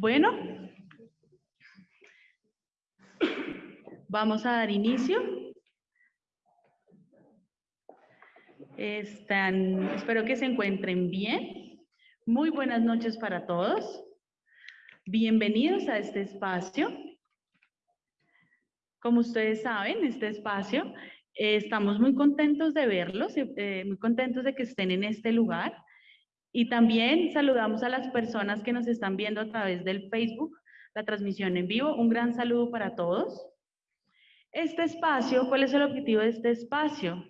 Bueno, vamos a dar inicio. Están, espero que se encuentren bien. Muy buenas noches para todos. Bienvenidos a este espacio. Como ustedes saben, este espacio, eh, estamos muy contentos de verlos, eh, muy contentos de que estén en este lugar. Y también saludamos a las personas que nos están viendo a través del Facebook, la transmisión en vivo. Un gran saludo para todos. Este espacio, ¿cuál es el objetivo de este espacio?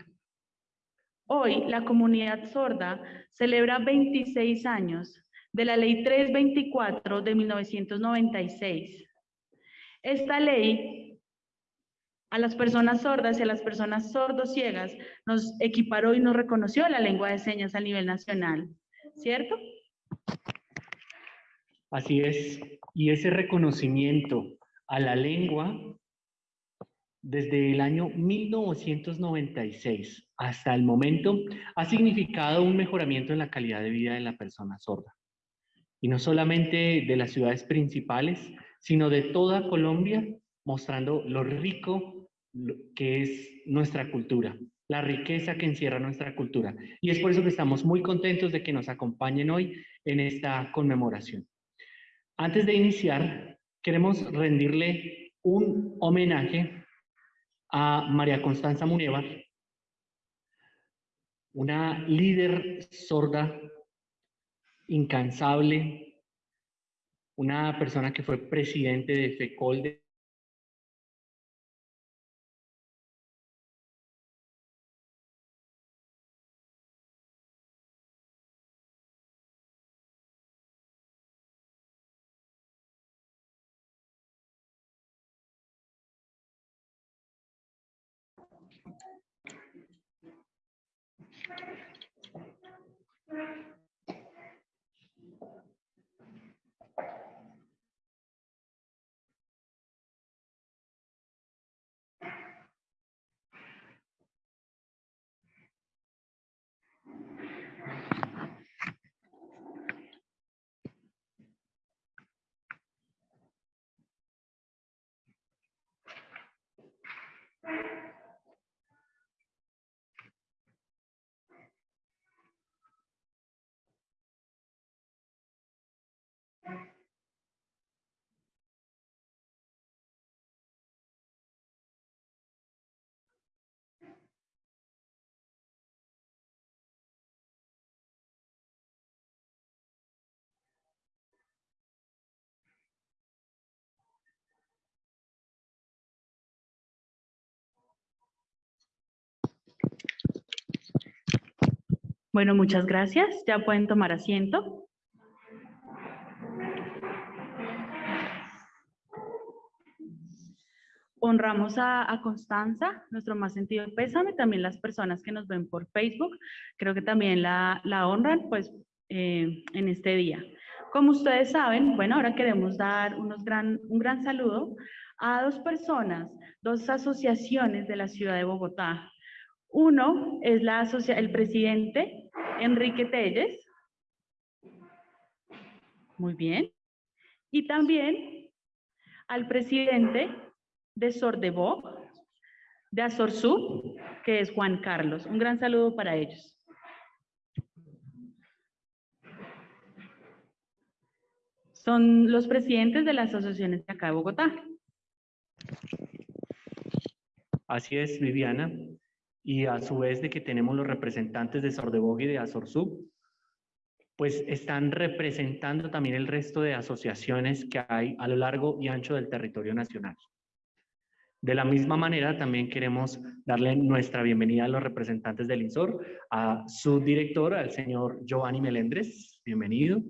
Hoy la comunidad sorda celebra 26 años de la Ley 324 de 1996. Esta ley a las personas sordas y a las personas sordociegas nos equiparó y nos reconoció la lengua de señas a nivel nacional. ¿Cierto? Así es. Y ese reconocimiento a la lengua desde el año 1996 hasta el momento ha significado un mejoramiento en la calidad de vida de la persona sorda. Y no solamente de las ciudades principales, sino de toda Colombia, mostrando lo rico que es nuestra cultura, la riqueza que encierra nuestra cultura. Y es por eso que estamos muy contentos de que nos acompañen hoy en esta conmemoración. Antes de iniciar, queremos rendirle un homenaje a María Constanza Munevar, una líder sorda, incansable, una persona que fue presidente de FECOL de Right. Bueno, muchas gracias. Ya pueden tomar asiento. Honramos a, Constanza, nuestro más sentido pésame, también las personas que nos ven por Facebook, creo que también la, honran pues eh, en este día. Como ustedes saben, bueno, ahora queremos dar unos gran, un gran saludo a dos personas, dos asociaciones de la ciudad de Bogotá. Uno es la el presidente Enrique Telles. Muy bien. Y también al presidente de Sordebó, de Azorzú, que es Juan Carlos. Un gran saludo para ellos. Son los presidentes de las asociaciones de acá de Bogotá. Así es, Viviana y a su vez de que tenemos los representantes de Sordebog y de Azorsub, pues están representando también el resto de asociaciones que hay a lo largo y ancho del territorio nacional. De la misma manera, también queremos darle nuestra bienvenida a los representantes del INSOR, a su director, al señor Giovanni Melendres, bienvenido.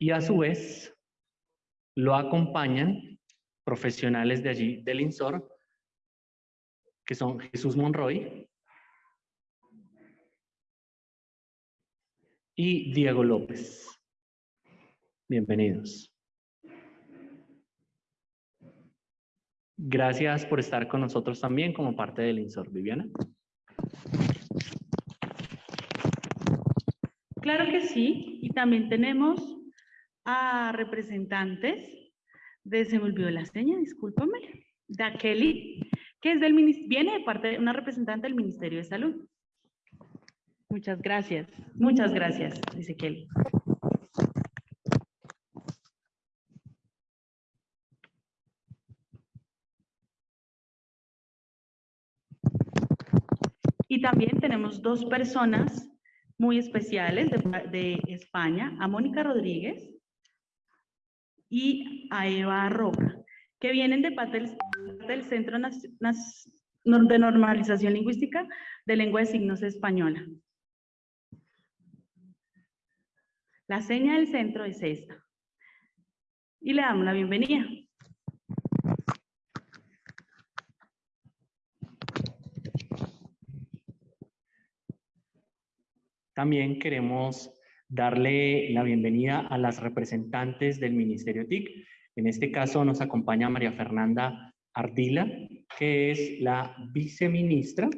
Y a su vez, lo acompañan profesionales de allí, del INSOR, que son Jesús Monroy y Diego López. Bienvenidos. Gracias por estar con nosotros también como parte del INSOR. Viviana. Claro que sí. Y también tenemos a representantes de, se me olvidó la seña, discúlpame, de Kelly, que es del, viene de parte de una representante del Ministerio de Salud. Muchas gracias, muchas gracias, Kelly. Y también tenemos dos personas muy especiales de, España, a Mónica Rodríguez y a Eva Roca, que vienen de parte del, Centro de Normalización Lingüística de Lengua de Signos Española. La seña del centro es esta. Y le damos la bienvenida. También queremos darle la bienvenida a las representantes del Ministerio TIC. En este caso nos acompaña María Fernanda Ardila, que es la viceministra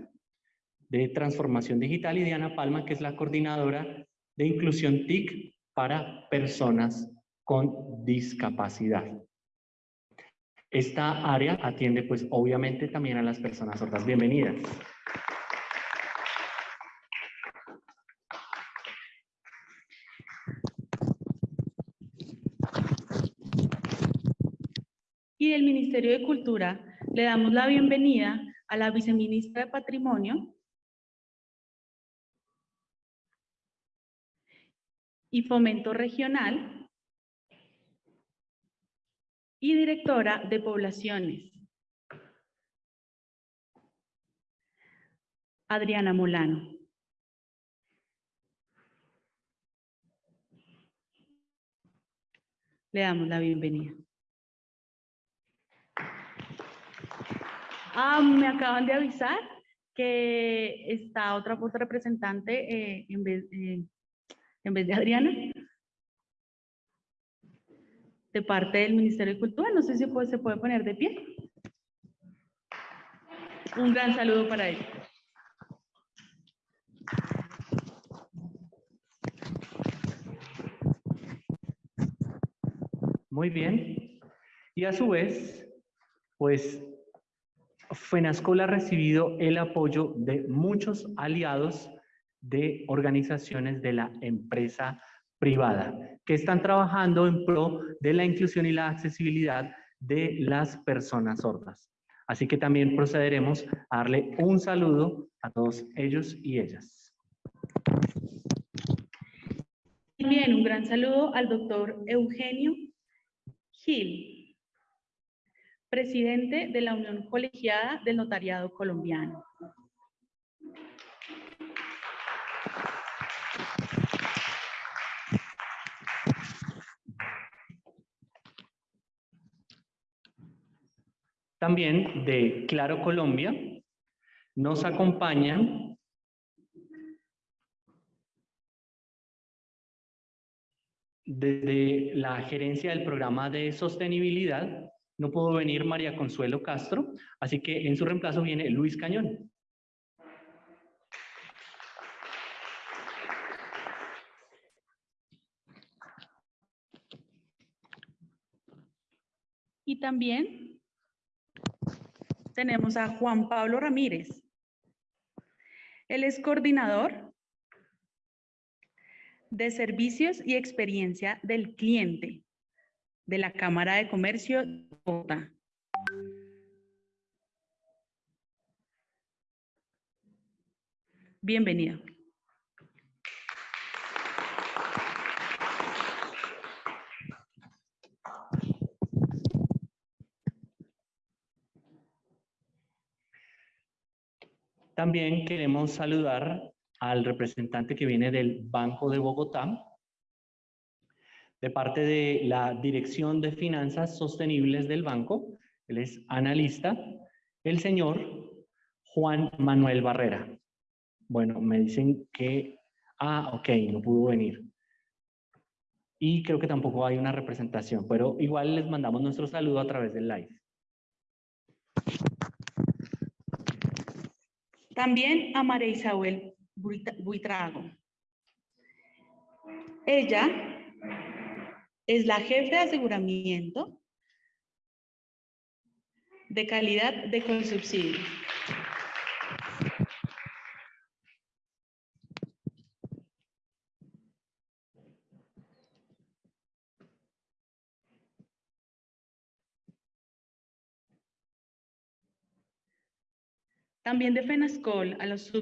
de Transformación Digital, y Diana Palma, que es la coordinadora de Inclusión TIC para personas con discapacidad. Esta área atiende pues obviamente también a las personas sordas. Bienvenidas. y del Ministerio de Cultura le damos la bienvenida a la viceministra de Patrimonio y Fomento Regional y directora de Poblaciones, Adriana Molano. Le damos la bienvenida. Ah, me acaban de avisar que está otra, otra representante eh, en, vez, en vez de Adriana. De parte del Ministerio de Cultura. No sé si se puede poner de pie. Un gran saludo para ella. Muy bien. Y a su vez, pues FENASCOL ha recibido el apoyo de muchos aliados de organizaciones de la empresa privada que están trabajando en pro de la inclusión y la accesibilidad de las personas sordas. Así que también procederemos a darle un saludo a todos ellos y ellas. También un gran saludo al doctor Eugenio Gil, presidente de la Unión Colegiada del Notariado Colombiano. También de Claro Colombia nos acompañan desde la gerencia del programa de sostenibilidad no pudo venir María Consuelo Castro, así que en su reemplazo viene Luis Cañón. Y también tenemos a Juan Pablo Ramírez. Él es coordinador de servicios y experiencia del cliente de la Cámara de Comercio de Bogotá. Bienvenido. También queremos saludar al representante que viene del Banco de Bogotá, de parte de la Dirección de Finanzas Sostenibles del banco, él es analista, el señor Juan Manuel Barrera. Bueno, me dicen que, ah, ok, no pudo venir. Y creo que tampoco hay una representación, pero igual les mandamos nuestro saludo a través del live. También a María Isabel Buitrago. Ella es la jefe de aseguramiento de calidad de consubsidio. También de FENASCOL a los,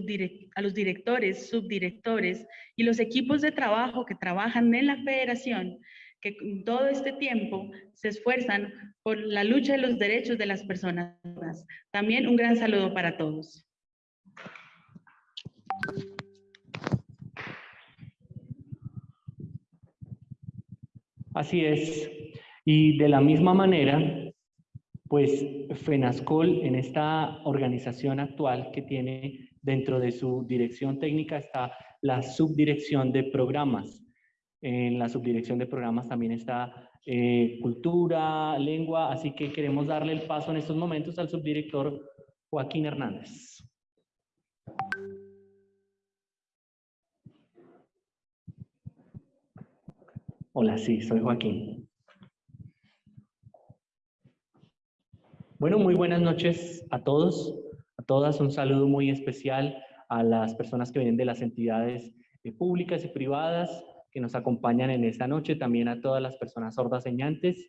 a los directores, subdirectores y los equipos de trabajo que trabajan en la federación, que todo este tiempo se esfuerzan por la lucha de los derechos de las personas. También un gran saludo para todos. Así es. Y de la misma manera, pues FENASCOL en esta organización actual que tiene dentro de su dirección técnica está la subdirección de programas. En la subdirección de programas también está eh, cultura, lengua, así que queremos darle el paso en estos momentos al subdirector Joaquín Hernández. Hola, sí, soy Joaquín. Bueno, muy buenas noches a todos, a todas. Un saludo muy especial a las personas que vienen de las entidades eh, públicas y privadas que nos acompañan en esta noche, también a todas las personas sordas señantes.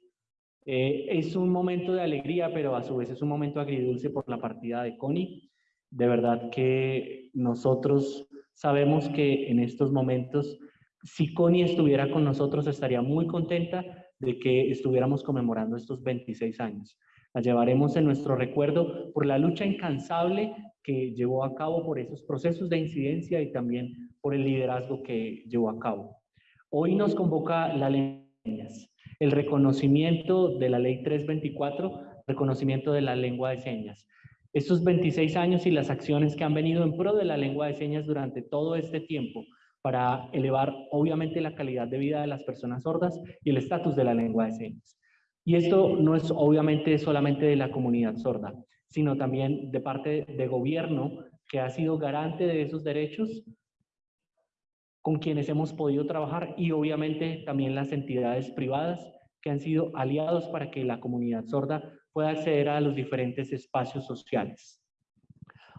Eh, es un momento de alegría, pero a su vez es un momento agridulce por la partida de Connie. De verdad que nosotros sabemos que en estos momentos, si Connie estuviera con nosotros, estaría muy contenta de que estuviéramos conmemorando estos 26 años. La llevaremos en nuestro recuerdo por la lucha incansable que llevó a cabo por esos procesos de incidencia y también por el liderazgo que llevó a cabo. Hoy nos convoca la ley el reconocimiento de la ley 324, reconocimiento de la lengua de señas. Estos 26 años y las acciones que han venido en pro de la lengua de señas durante todo este tiempo para elevar obviamente la calidad de vida de las personas sordas y el estatus de la lengua de señas. Y esto no es obviamente solamente de la comunidad sorda, sino también de parte de gobierno que ha sido garante de esos derechos con quienes hemos podido trabajar y obviamente también las entidades privadas que han sido aliados para que la comunidad sorda pueda acceder a los diferentes espacios sociales.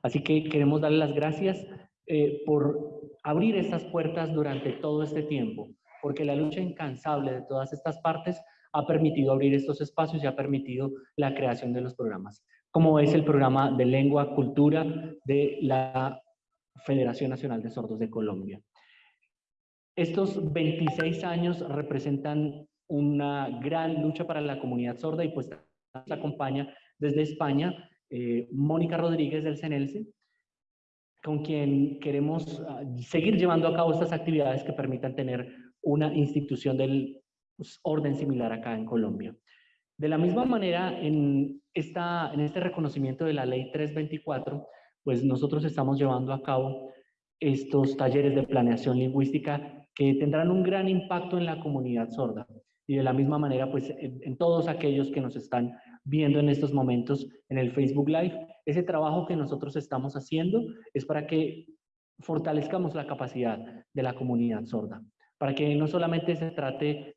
Así que queremos darle las gracias eh, por abrir estas puertas durante todo este tiempo, porque la lucha incansable de todas estas partes ha permitido abrir estos espacios y ha permitido la creación de los programas, como es el programa de lengua, cultura de la Federación Nacional de Sordos de Colombia. Estos 26 años representan una gran lucha para la comunidad sorda y pues nos acompaña desde España eh, Mónica Rodríguez del CENELCE, con quien queremos ah, seguir llevando a cabo estas actividades que permitan tener una institución del pues, orden similar acá en Colombia. De la misma manera, en, esta, en este reconocimiento de la ley 324, pues nosotros estamos llevando a cabo estos talleres de planeación lingüística que tendrán un gran impacto en la comunidad sorda. Y de la misma manera, pues en, todos aquellos que nos están viendo en estos momentos en el Facebook Live, ese trabajo que nosotros estamos haciendo es para que fortalezcamos la capacidad de la comunidad sorda, para que no solamente se trate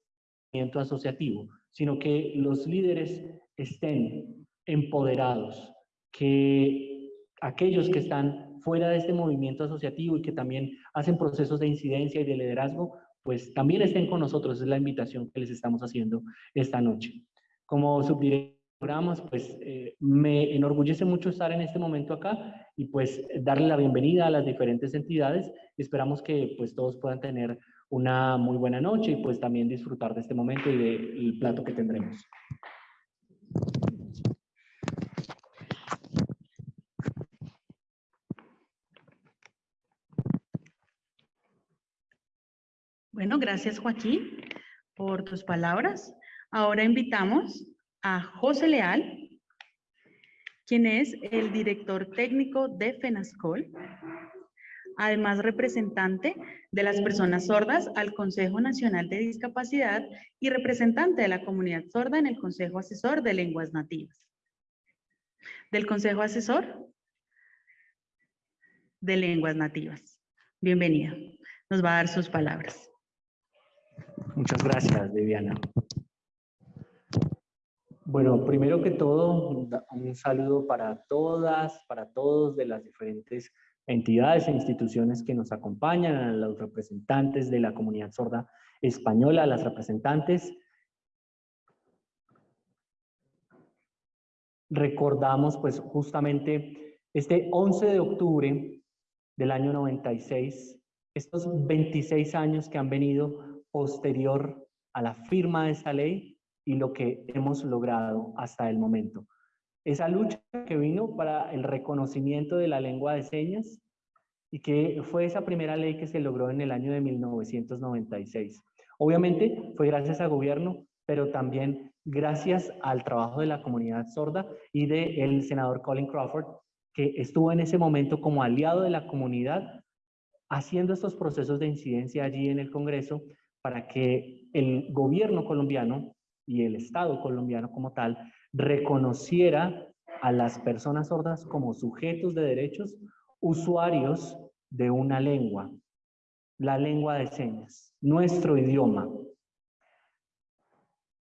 asociativo, sino que los líderes estén empoderados, que aquellos que están fuera de este movimiento asociativo y que también hacen procesos de incidencia y de liderazgo, pues también estén con nosotros. Es la invitación que les estamos haciendo esta noche. Como subdirector de programas, pues eh, me enorgullece mucho estar en este momento acá y pues darle la bienvenida a las diferentes entidades. Esperamos que pues todos puedan tener una muy buena noche y pues también disfrutar de este momento y del plato que tendremos. Bueno, gracias Joaquín por tus palabras. Ahora invitamos a José Leal, quien es el director técnico de FENASCOL, además representante de las personas sordas al Consejo Nacional de Discapacidad y representante de la comunidad sorda en el Consejo Asesor de Lenguas Nativas. Del Consejo Asesor de Lenguas Nativas. Bienvenido. Nos va a dar sus palabras. Muchas gracias, Viviana. Bueno, primero que todo, un saludo para todas, para todos de las diferentes entidades e instituciones que nos acompañan, a los representantes de la comunidad sorda española, a las representantes. Recordamos pues justamente este 11 de octubre del año 96, estos 26 años que han venido posterior a la firma de esta ley y lo que hemos logrado hasta el momento. Esa lucha que vino para el reconocimiento de la lengua de señas y que fue esa primera ley que se logró en el año de 1996. Obviamente fue gracias al gobierno, pero también gracias al trabajo de la comunidad sorda y del senador Colin Crawford, que estuvo en ese momento como aliado de la comunidad haciendo estos procesos de incidencia allí en el Congreso para que el gobierno colombiano y el Estado colombiano como tal reconociera a las personas sordas como sujetos de derechos, usuarios de una lengua, la lengua de señas, nuestro idioma.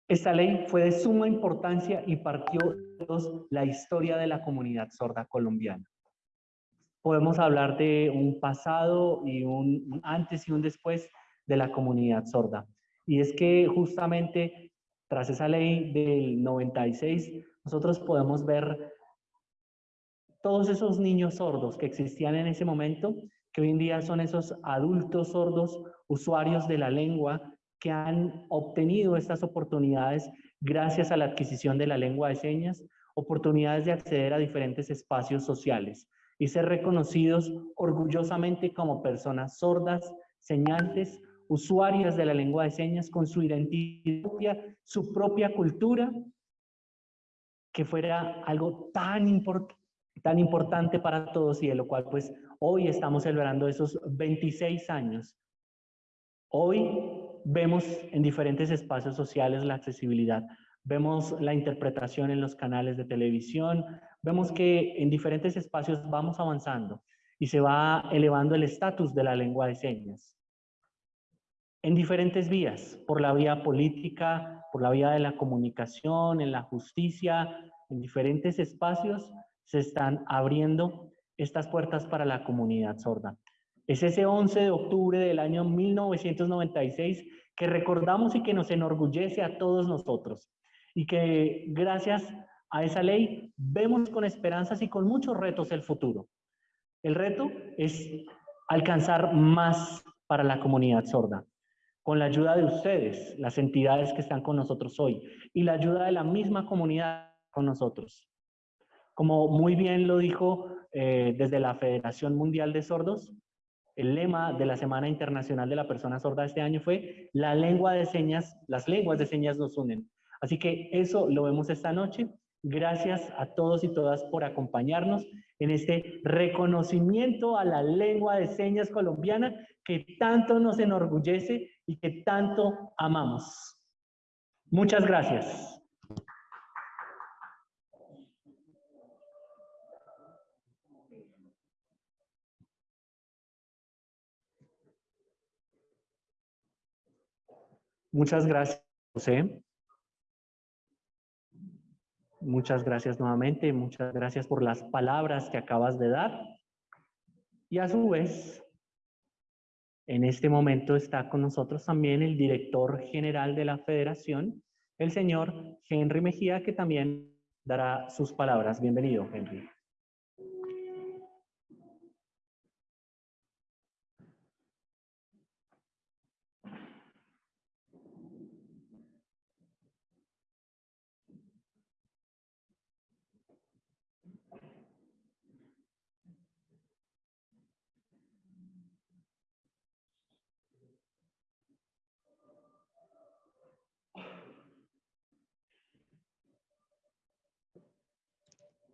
Esta ley fue de suma importancia y partió la historia de la comunidad sorda colombiana. Podemos hablar de un pasado y un antes y un después de la comunidad sorda. Y es que justamente tras esa ley del 96, nosotros podemos ver todos esos niños sordos que existían en ese momento, que hoy en día son esos adultos sordos, usuarios de la lengua, que han obtenido estas oportunidades gracias a la adquisición de la lengua de señas, oportunidades de acceder a diferentes espacios sociales y ser reconocidos orgullosamente como personas sordas, señantes usuarias de la lengua de señas con su identidad, su propia cultura, que fuera algo tan, tan importante para todos y de lo cual pues hoy estamos celebrando esos 26 años. Hoy vemos en diferentes espacios sociales la accesibilidad, vemos la interpretación en los canales de televisión, vemos que en diferentes espacios vamos avanzando y se va elevando el estatus de la lengua de señas en diferentes vías, por la vía política, por la vía de la comunicación, en la justicia, en diferentes espacios se están abriendo estas puertas para la comunidad sorda. Es ese 11 de octubre del año 1996 que recordamos y que nos enorgullece a todos nosotros y que gracias a esa ley vemos con esperanzas y con muchos retos el futuro. El reto es alcanzar más para la comunidad sorda con la ayuda de ustedes, las entidades que están con nosotros hoy, y la ayuda de la misma comunidad con nosotros. Como muy bien lo dijo eh, desde la Federación Mundial de Sordos, el lema de la Semana Internacional de la Persona Sorda este año fue la lengua de señas, las lenguas de señas nos unen. Así que eso lo vemos esta noche. Gracias a todos y todas por acompañarnos en este reconocimiento a la lengua de señas colombiana que tanto nos enorgullece y que tanto amamos. Muchas gracias. Muchas gracias, José. Muchas gracias nuevamente, muchas gracias por las palabras que acabas de dar. Y a su vez, en este momento está con nosotros también el director general de la federación, el señor Henry Mejía, que también dará sus palabras. Bienvenido, Henry.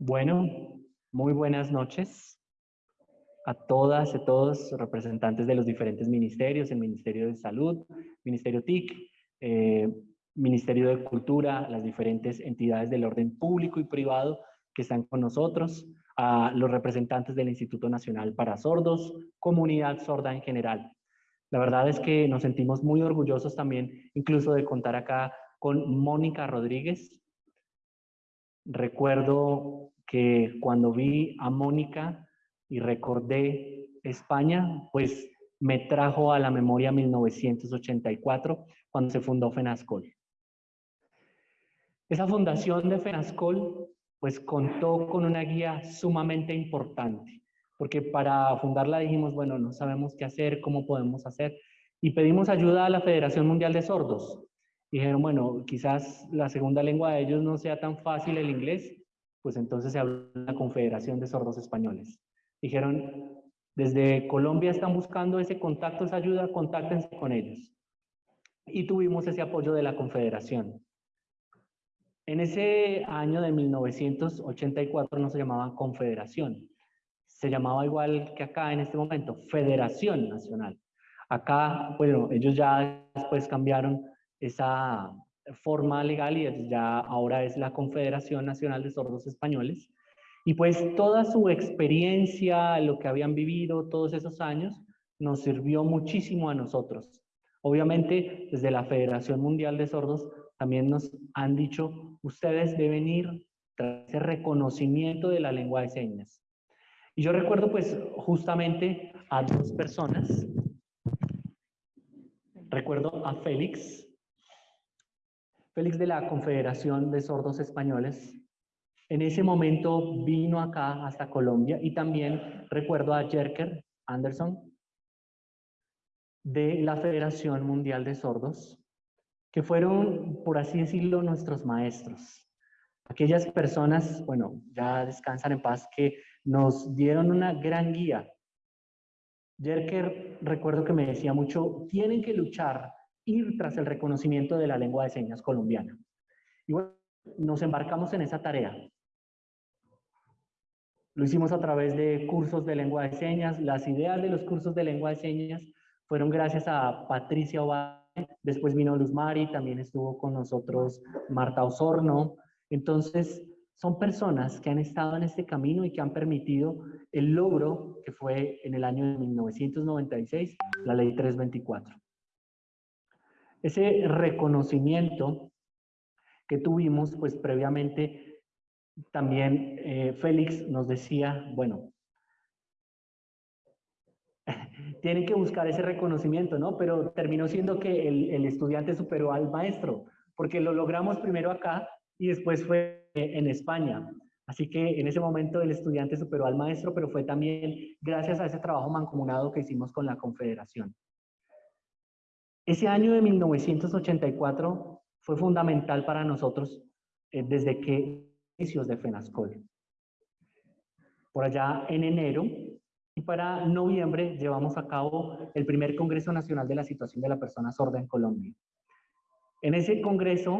Bueno, muy buenas noches a todas y todos representantes de los diferentes ministerios, el Ministerio de Salud, Ministerio TIC, eh, Ministerio de Cultura, las diferentes entidades del orden público y privado que están con nosotros, a los representantes del Instituto Nacional para Sordos, comunidad sorda en general. La verdad es que nos sentimos muy orgullosos también, incluso de contar acá con Mónica Rodríguez. Recuerdo que cuando vi a Mónica y recordé España, pues me trajo a la memoria 1984, cuando se fundó FENASCOL. Esa fundación de FENASCOL, pues contó con una guía sumamente importante, porque para fundarla dijimos, bueno, no sabemos qué hacer, cómo podemos hacer, y pedimos ayuda a la Federación Mundial de Sordos. Dijeron, bueno, quizás la segunda lengua de ellos no sea tan fácil el inglés, pues entonces se habló de la Confederación de Sordos Españoles. Dijeron, desde Colombia están buscando ese contacto, esa ayuda, contáctense con ellos. Y tuvimos ese apoyo de la Confederación. En ese año de 1984 no se llamaba Confederación, se llamaba igual que acá en este momento, Federación Nacional. Acá, bueno, ellos ya después cambiaron esa forma legal y ya ahora es la Confederación Nacional de Sordos Españoles. Y pues toda su experiencia, lo que habían vivido todos esos años, nos sirvió muchísimo a nosotros. Obviamente, desde la Federación Mundial de Sordos también nos han dicho, ustedes deben ir tras ese reconocimiento de la lengua de señas. Y yo recuerdo pues justamente a dos personas. Recuerdo a Félix, Félix de la Confederación de Sordos Españoles, en ese momento vino acá hasta Colombia y también recuerdo a Jerker Anderson de la Federación Mundial de Sordos, que fueron, por así decirlo, nuestros maestros. Aquellas personas, bueno, ya descansan en paz, que nos dieron una gran guía. Jerker, recuerdo que me decía mucho, tienen que luchar, ir tras el reconocimiento de la lengua de señas colombiana. Y bueno, nos embarcamos en esa tarea. Lo hicimos a través de cursos de lengua de señas. Las ideas de los cursos de lengua de señas fueron gracias a Patricia Ovalle, después vino Luz Mari, también estuvo con nosotros Marta Osorno. Entonces, son personas que han estado en este camino y que han permitido el logro que fue en el año de 1996, la ley 324. Ese reconocimiento que tuvimos, pues previamente también eh, Félix nos decía, bueno, tienen que buscar ese reconocimiento, ¿no? Pero terminó siendo que el, el, estudiante superó al maestro, porque lo logramos primero acá y después fue en España. Así que en ese momento el estudiante superó al maestro, pero fue también gracias a ese trabajo mancomunado que hicimos con la Confederación. Ese año de 1984 fue fundamental para nosotros eh, desde que de FENASCOL. Por allá en enero y para noviembre llevamos a cabo el primer Congreso Nacional de la Situación de la Persona Sorda en Colombia. En ese congreso,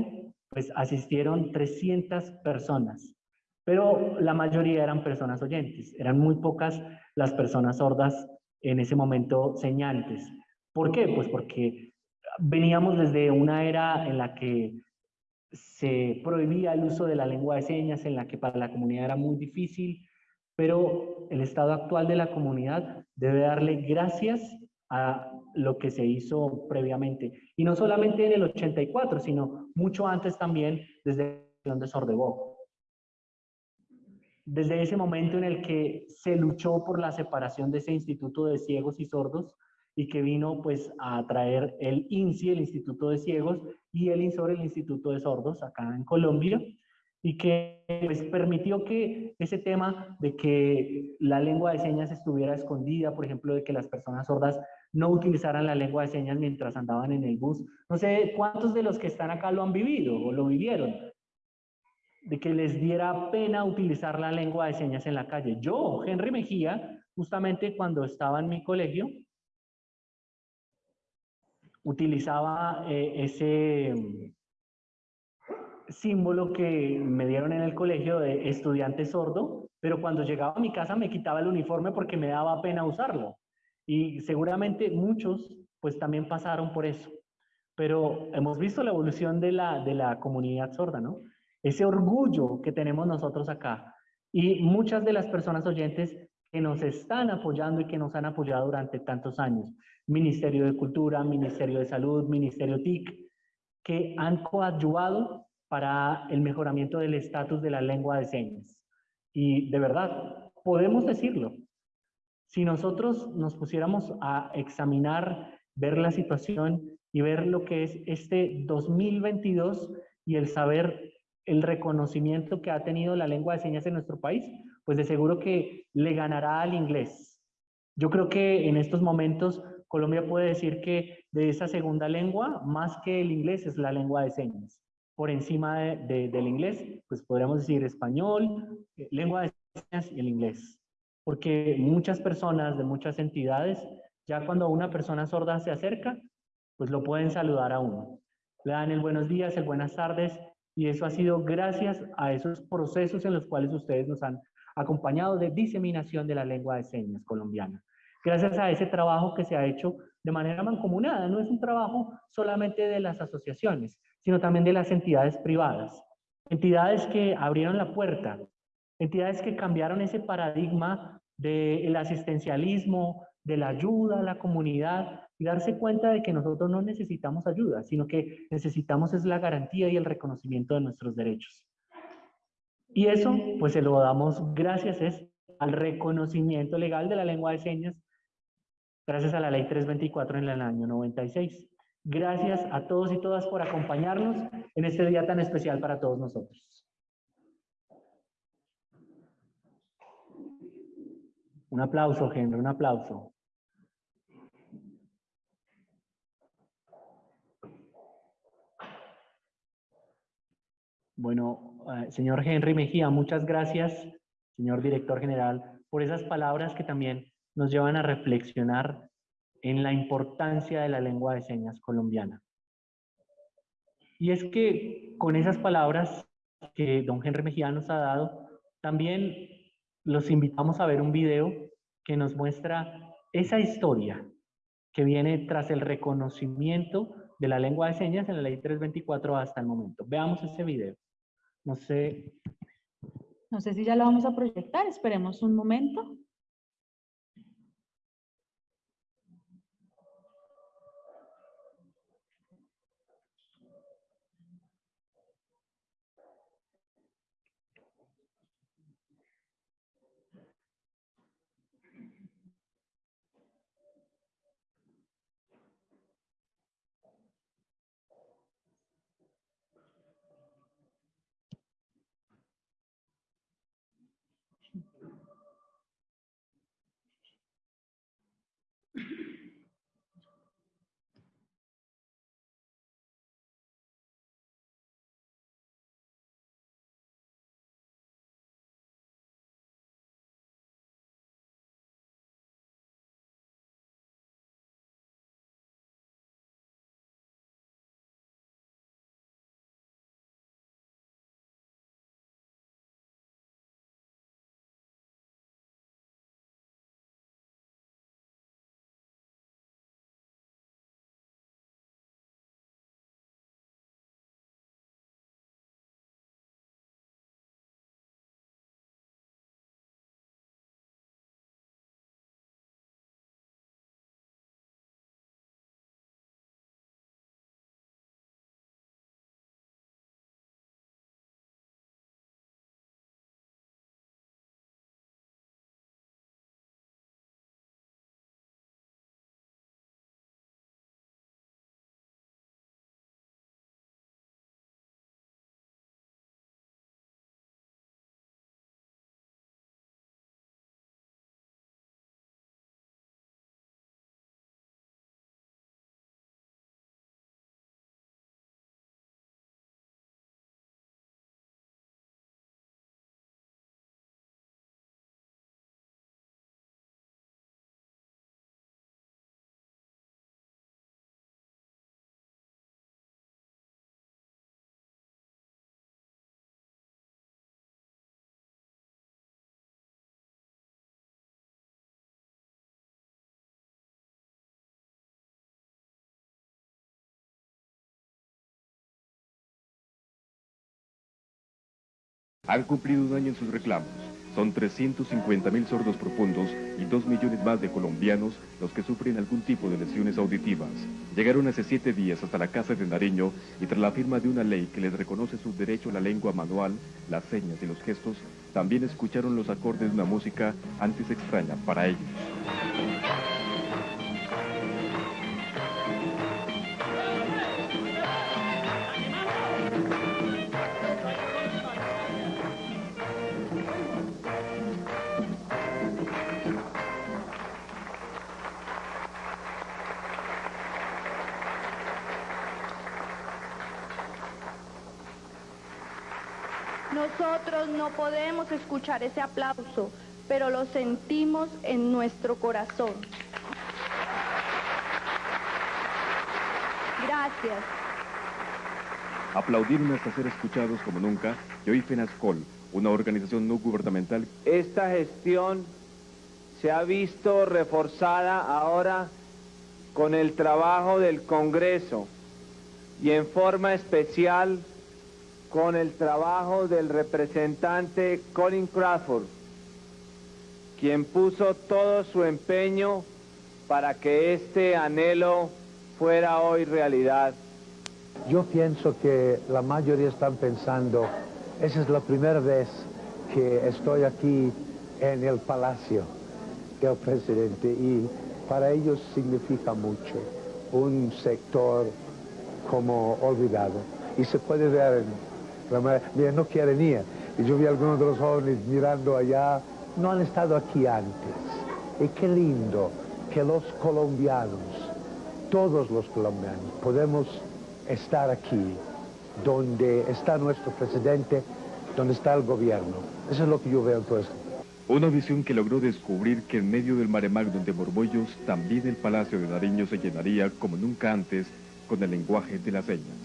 pues asistieron 300 personas, pero la mayoría eran personas oyentes, eran muy pocas las personas sordas en ese momento señantes. ¿Por qué? Pues porque veníamos desde una era en la que se prohibía el uso de la lengua de señas en la que para la comunidad era muy difícil, pero el estado actual de la comunidad debe darle gracias a lo que se hizo previamente. Y no solamente en el 84, sino mucho antes también desde la de. Desde ese momento en el que se luchó por la separación de ese instituto de ciegos y sordos, y que vino pues a traer el INSI, el Instituto de Ciegos, y el INSOR, el Instituto de Sordos, acá en Colombia, y que pues, permitió que ese tema de que la lengua de señas estuviera escondida, por ejemplo, de que las personas sordas no utilizaran la lengua de señas mientras andaban en el bus. No sé cuántos de los que están acá lo han vivido o lo vivieron, de que les diera pena utilizar la lengua de señas en la calle. Yo, Henry Mejía, justamente cuando estaba en mi colegio, utilizaba eh, ese mm, símbolo que me dieron en el colegio de estudiante sordo, pero cuando llegaba a mi casa me quitaba el uniforme porque me daba pena usarlo. Y seguramente muchos pues también pasaron por eso. Pero hemos visto la evolución de la, de la comunidad sorda, ¿no? Ese orgullo que tenemos nosotros acá. Y muchas de las personas oyentes nos están apoyando y que nos han apoyado durante tantos años. Ministerio de Cultura, Ministerio de Salud, Ministerio TIC, que han coadyuvado para el mejoramiento del estatus de la lengua de señas. Y de verdad, podemos decirlo. Si nosotros nos pusiéramos a examinar, ver la situación y ver lo que es este 2022 y el saber el reconocimiento que ha tenido la lengua de señas en nuestro país, pues de seguro que le ganará al inglés. Yo creo que en estos momentos Colombia puede decir que de esa segunda lengua, más que el inglés, es la lengua de señas. Por encima del inglés, pues podríamos decir español, eh, lengua de señas y el inglés. Porque muchas personas de muchas entidades, ya cuando una persona sorda se acerca, pues lo pueden saludar a uno. Le dan el buenos días, el buenas tardes, y eso ha sido gracias a esos procesos en los cuales ustedes nos han acompañado de diseminación de la lengua de señas colombiana. Gracias a ese trabajo que se ha hecho de manera mancomunada, no es un trabajo solamente de las asociaciones, sino también de las entidades privadas. Entidades que abrieron la puerta, entidades que cambiaron ese paradigma del asistencialismo, de la ayuda a la comunidad y darse cuenta de que nosotros no necesitamos ayuda, sino que necesitamos es la garantía y el reconocimiento de nuestros derechos. Y eso, pues se lo damos gracias es al reconocimiento legal de la lengua de señas, gracias a la ley 324 en el año 96. Gracias a todos y todas por acompañarnos en este día tan especial para todos nosotros. Un aplauso, Henry, un aplauso. Bueno, eh, señor Henry Mejía, muchas gracias, señor director general, por esas palabras que también nos llevan a reflexionar en la importancia de la lengua de señas colombiana. Y es que con esas palabras que don Henry Mejía nos ha dado, también los invitamos a ver un video que nos muestra esa historia que viene tras el reconocimiento de la lengua de señas en la ley 324 hasta el momento. Veamos ese video. No sé. No sé si ya lo vamos a proyectar, esperemos un momento. Han cumplido un año en sus reclamos. Son 350 mil sordos profundos y 2 millones más de colombianos los que sufren algún tipo de lesiones auditivas. Llegaron hace siete días hasta la Casa de Nariño y tras la firma de una ley que les reconoce su derecho a la lengua manual, las señas y los gestos, también escucharon los acordes de una música antes extraña para ellos. Podemos escuchar ese aplauso, pero lo sentimos en nuestro corazón. Gracias. Aplaudieron hasta ser escuchados como nunca y hoy FENASCOL, una organización no gubernamental. Esta gestión se ha visto reforzada ahora con el trabajo del Congreso y en forma especial con el trabajo del representante Colin Crawford, quien puso todo su empeño para que este anhelo fuera hoy realidad. Yo pienso que la mayoría están pensando, esa es la primera vez que estoy aquí en el palacio del presidente y para ellos significa mucho, un sector como olvidado. Y se puede ver en la mira, no quieren ir. Y yo vi a algunos de los jóvenes mirando allá, no han estado aquí antes. Y qué lindo que los colombianos, todos los colombianos, podemos estar aquí, donde está nuestro presidente, donde está el gobierno. Eso es lo que yo veo en todo esto. Una visión que logró descubrir que en medio del mare magnum de Borbollos, también el Palacio de Nariño se llenaría como nunca antes con el lenguaje de las señas.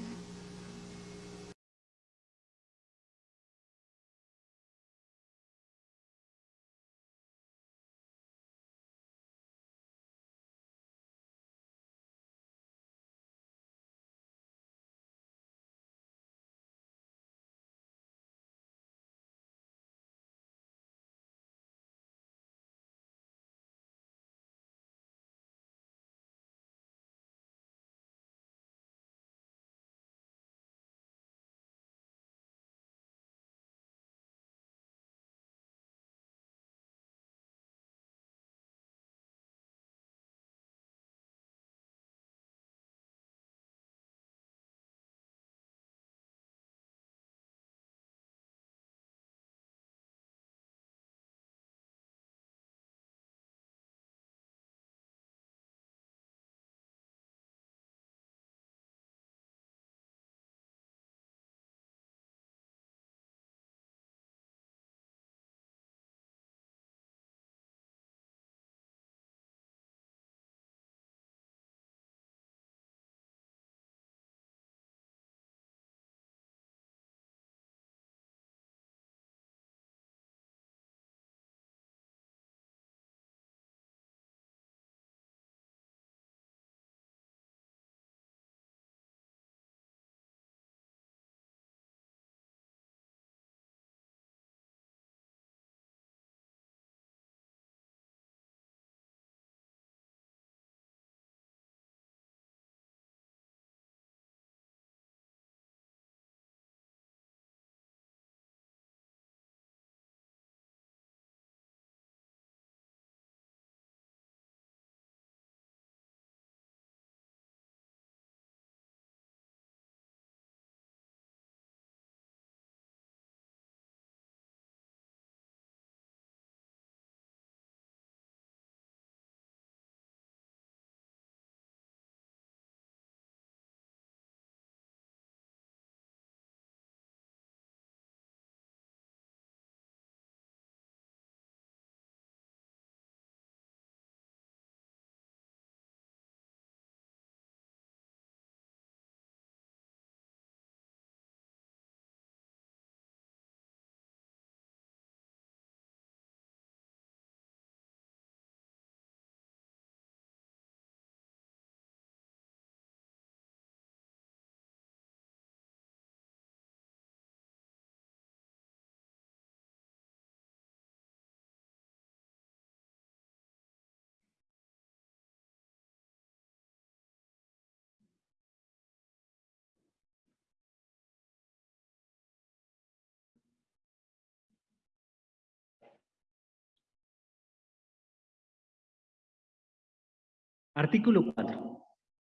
Artículo 4.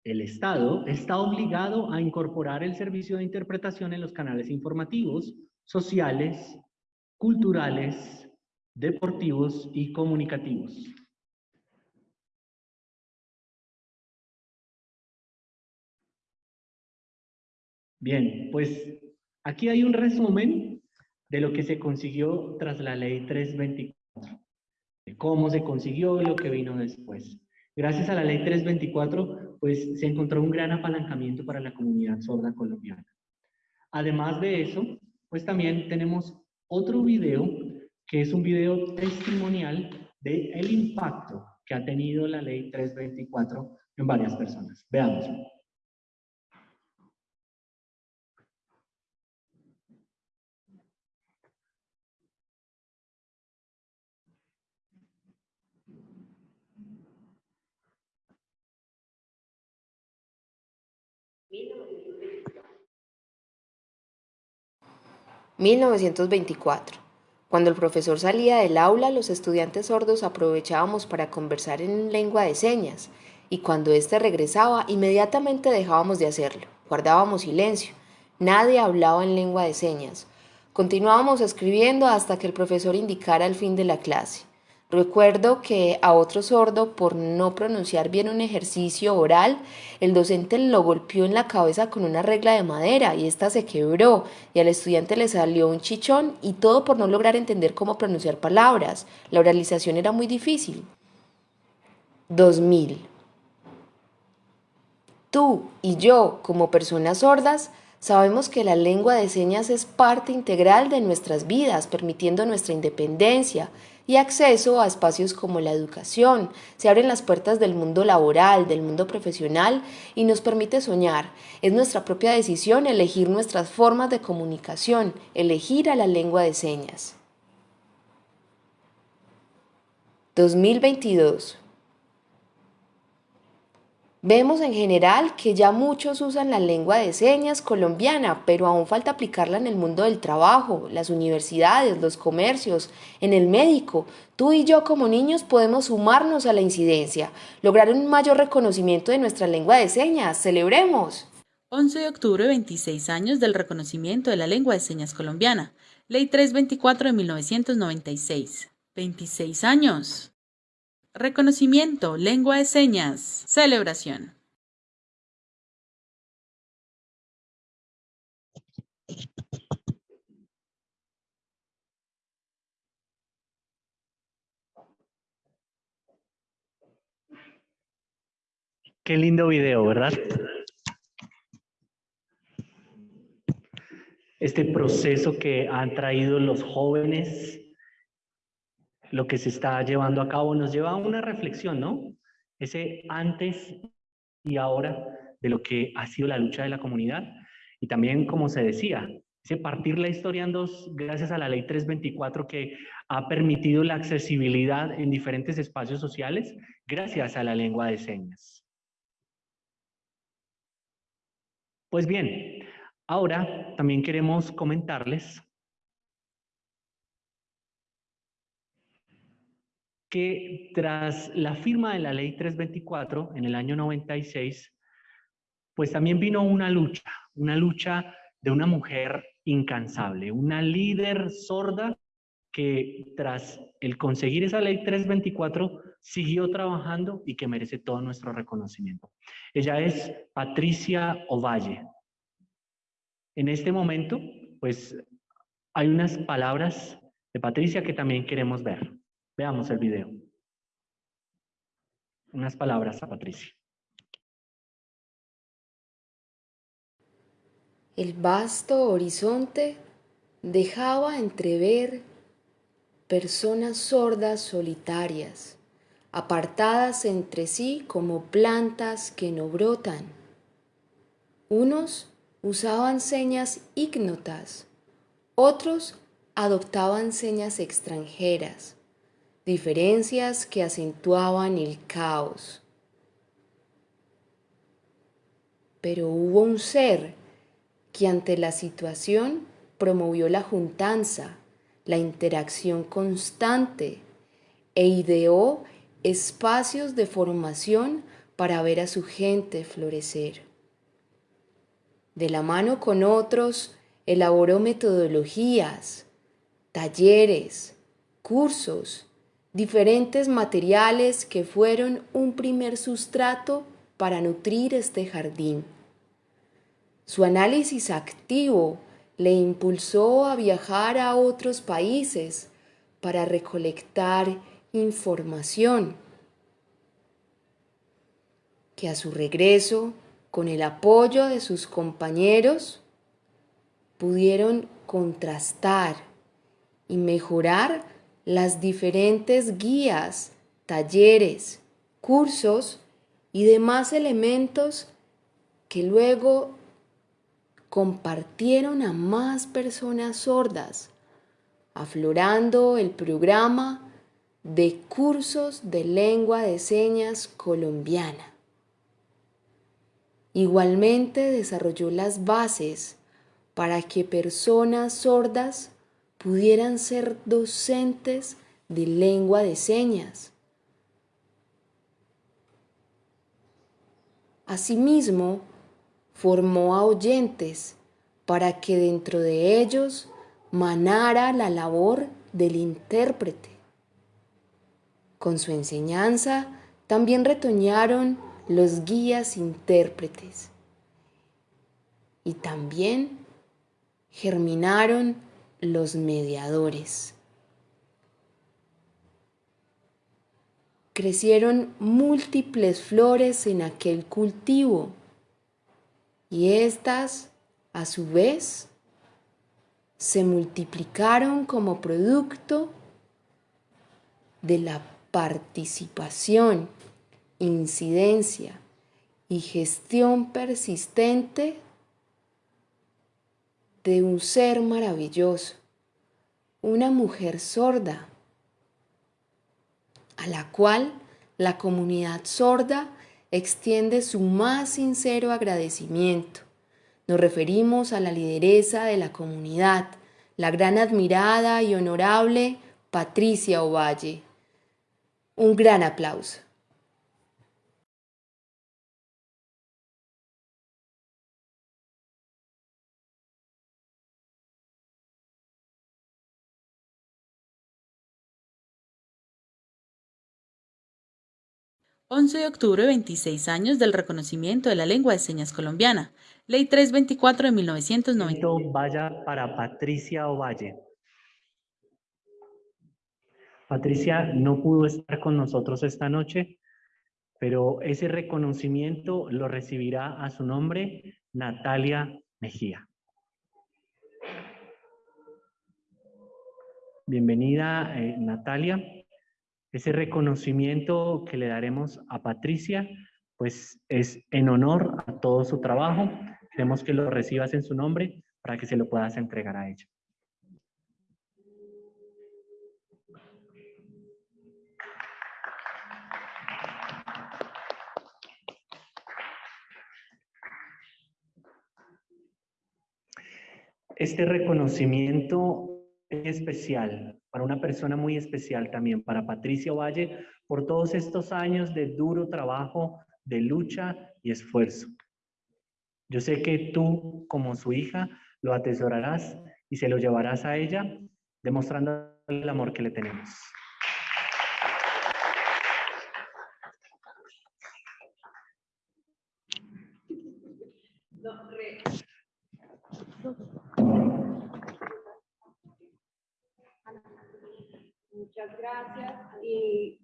El Estado está obligado a incorporar el servicio de interpretación en los canales informativos, sociales, culturales, deportivos y comunicativos. Bien, pues aquí hay un resumen de lo que se consiguió tras la ley 324, de cómo se consiguió y lo que vino después. Gracias a la ley 324, pues se encontró un gran apalancamiento para la comunidad sorda colombiana. Además de eso, pues también tenemos otro video, que es un video testimonial del el impacto que ha tenido la ley 324 en varias personas. Veamos. 1924. Cuando el profesor salía del aula, los estudiantes sordos aprovechábamos para conversar en lengua de señas, y cuando éste regresaba, inmediatamente dejábamos de hacerlo. Guardábamos silencio. Nadie hablaba en lengua de señas. Continuábamos escribiendo hasta que el profesor indicara el fin de la clase. Recuerdo que a otro sordo, por no pronunciar bien un ejercicio oral, el docente lo golpeó en la cabeza con una regla de madera y ésta se quebró y al estudiante le salió un chichón y todo por no lograr entender cómo pronunciar palabras. La oralización era muy difícil. 2000. Tú y yo, como personas sordas, Sabemos que la lengua de señas es parte integral de nuestras vidas, permitiendo nuestra independencia, y acceso a espacios como la educación. Se abren las puertas del mundo laboral, del mundo profesional y nos permite soñar. Es nuestra propia decisión elegir nuestras formas de comunicación, elegir a la lengua de señas. 2022 Vemos en general que ya muchos usan la lengua de señas colombiana, pero aún falta aplicarla en el mundo del trabajo, las universidades, los comercios, en el médico. Tú y yo como niños podemos sumarnos a la incidencia, lograr un mayor reconocimiento de nuestra lengua de señas. ¡Celebremos! 11 de octubre, 26 años del reconocimiento de la lengua de señas colombiana. Ley 324 de 1996. 26 años. Reconocimiento, lengua de señas, celebración. Qué lindo video, ¿verdad? Este proceso que han traído los jóvenes lo que se está llevando a cabo nos lleva a una reflexión, ¿no? Ese antes y ahora de lo que ha sido la lucha de la comunidad y también, como se decía, ese partir la historia en dos gracias a la ley 324 que ha permitido la accesibilidad en diferentes espacios sociales gracias a la lengua de señas. Pues bien, ahora también queremos comentarles que tras la firma de la ley 324 en el año 96, pues también vino una lucha, una lucha de una mujer incansable, una líder sorda que tras el conseguir esa ley 324 siguió trabajando y que merece todo nuestro reconocimiento. Ella es Patricia Ovalle. En este momento, pues hay unas palabras de Patricia que también queremos ver. Veamos el video. Unas palabras a Patricia. El vasto horizonte dejaba entrever personas sordas solitarias, apartadas entre sí como plantas que no brotan. Unos usaban señas ignotas, otros adoptaban señas extranjeras diferencias que acentuaban el caos. Pero hubo un ser que ante la situación promovió la juntanza, la interacción constante e ideó espacios de formación para ver a su gente florecer. De la mano con otros, elaboró metodologías, talleres, cursos, diferentes materiales que fueron un primer sustrato para nutrir este jardín. Su análisis activo le impulsó a viajar a otros países para recolectar información que a su regreso, con el apoyo de sus compañeros, pudieron contrastar y mejorar las diferentes guías, talleres, cursos y demás elementos que luego compartieron a más personas sordas, aflorando el programa de cursos de lengua de señas colombiana. Igualmente desarrolló las bases para que personas sordas pudieran ser docentes de lengua de señas. Asimismo, formó a oyentes para que dentro de ellos manara la labor del intérprete. Con su enseñanza también retoñaron los guías intérpretes y también germinaron los mediadores. Crecieron múltiples flores en aquel cultivo y éstas, a su vez, se multiplicaron como producto de la participación, incidencia y gestión persistente de un ser maravilloso, una mujer sorda, a la cual la comunidad sorda extiende su más sincero agradecimiento. Nos referimos a la lideresa de la comunidad, la gran admirada y honorable Patricia Ovalle. Un gran aplauso. 11 de octubre, 26 años del reconocimiento de la lengua de señas colombiana. Ley 324 de 1990. Vaya para Patricia Ovalle. Patricia no pudo estar con nosotros esta noche, pero ese reconocimiento lo recibirá a su nombre Natalia Mejía. Bienvenida, eh, Natalia. Ese reconocimiento que le daremos a Patricia, pues es en honor a todo su trabajo. Queremos que lo recibas en su nombre para que se lo puedas entregar a ella. Este reconocimiento es especial para una persona muy especial también, para Patricia Valle, por todos estos años de duro trabajo, de lucha y esfuerzo. Yo sé que tú, como su hija, lo atesorarás y se lo llevarás a ella, demostrando el amor que le tenemos.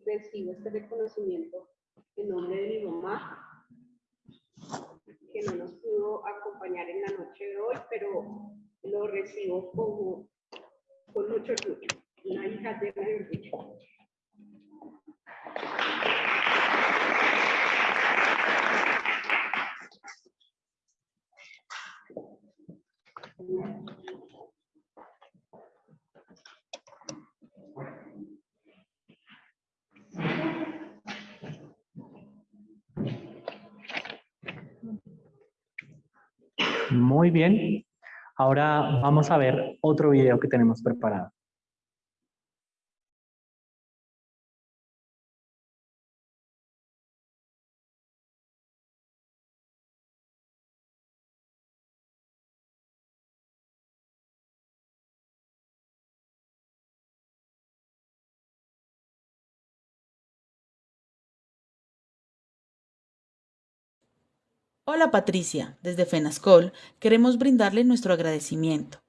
Recibo este reconocimiento en nombre de mi mamá, que no nos pudo acompañar en la noche de hoy, pero lo recibo como, con mucho orgullo, una hija de de orgullo. Muy bien. Ahora vamos a ver otro video que tenemos preparado. Hola Patricia, desde FENASCOL queremos brindarle nuestro agradecimiento,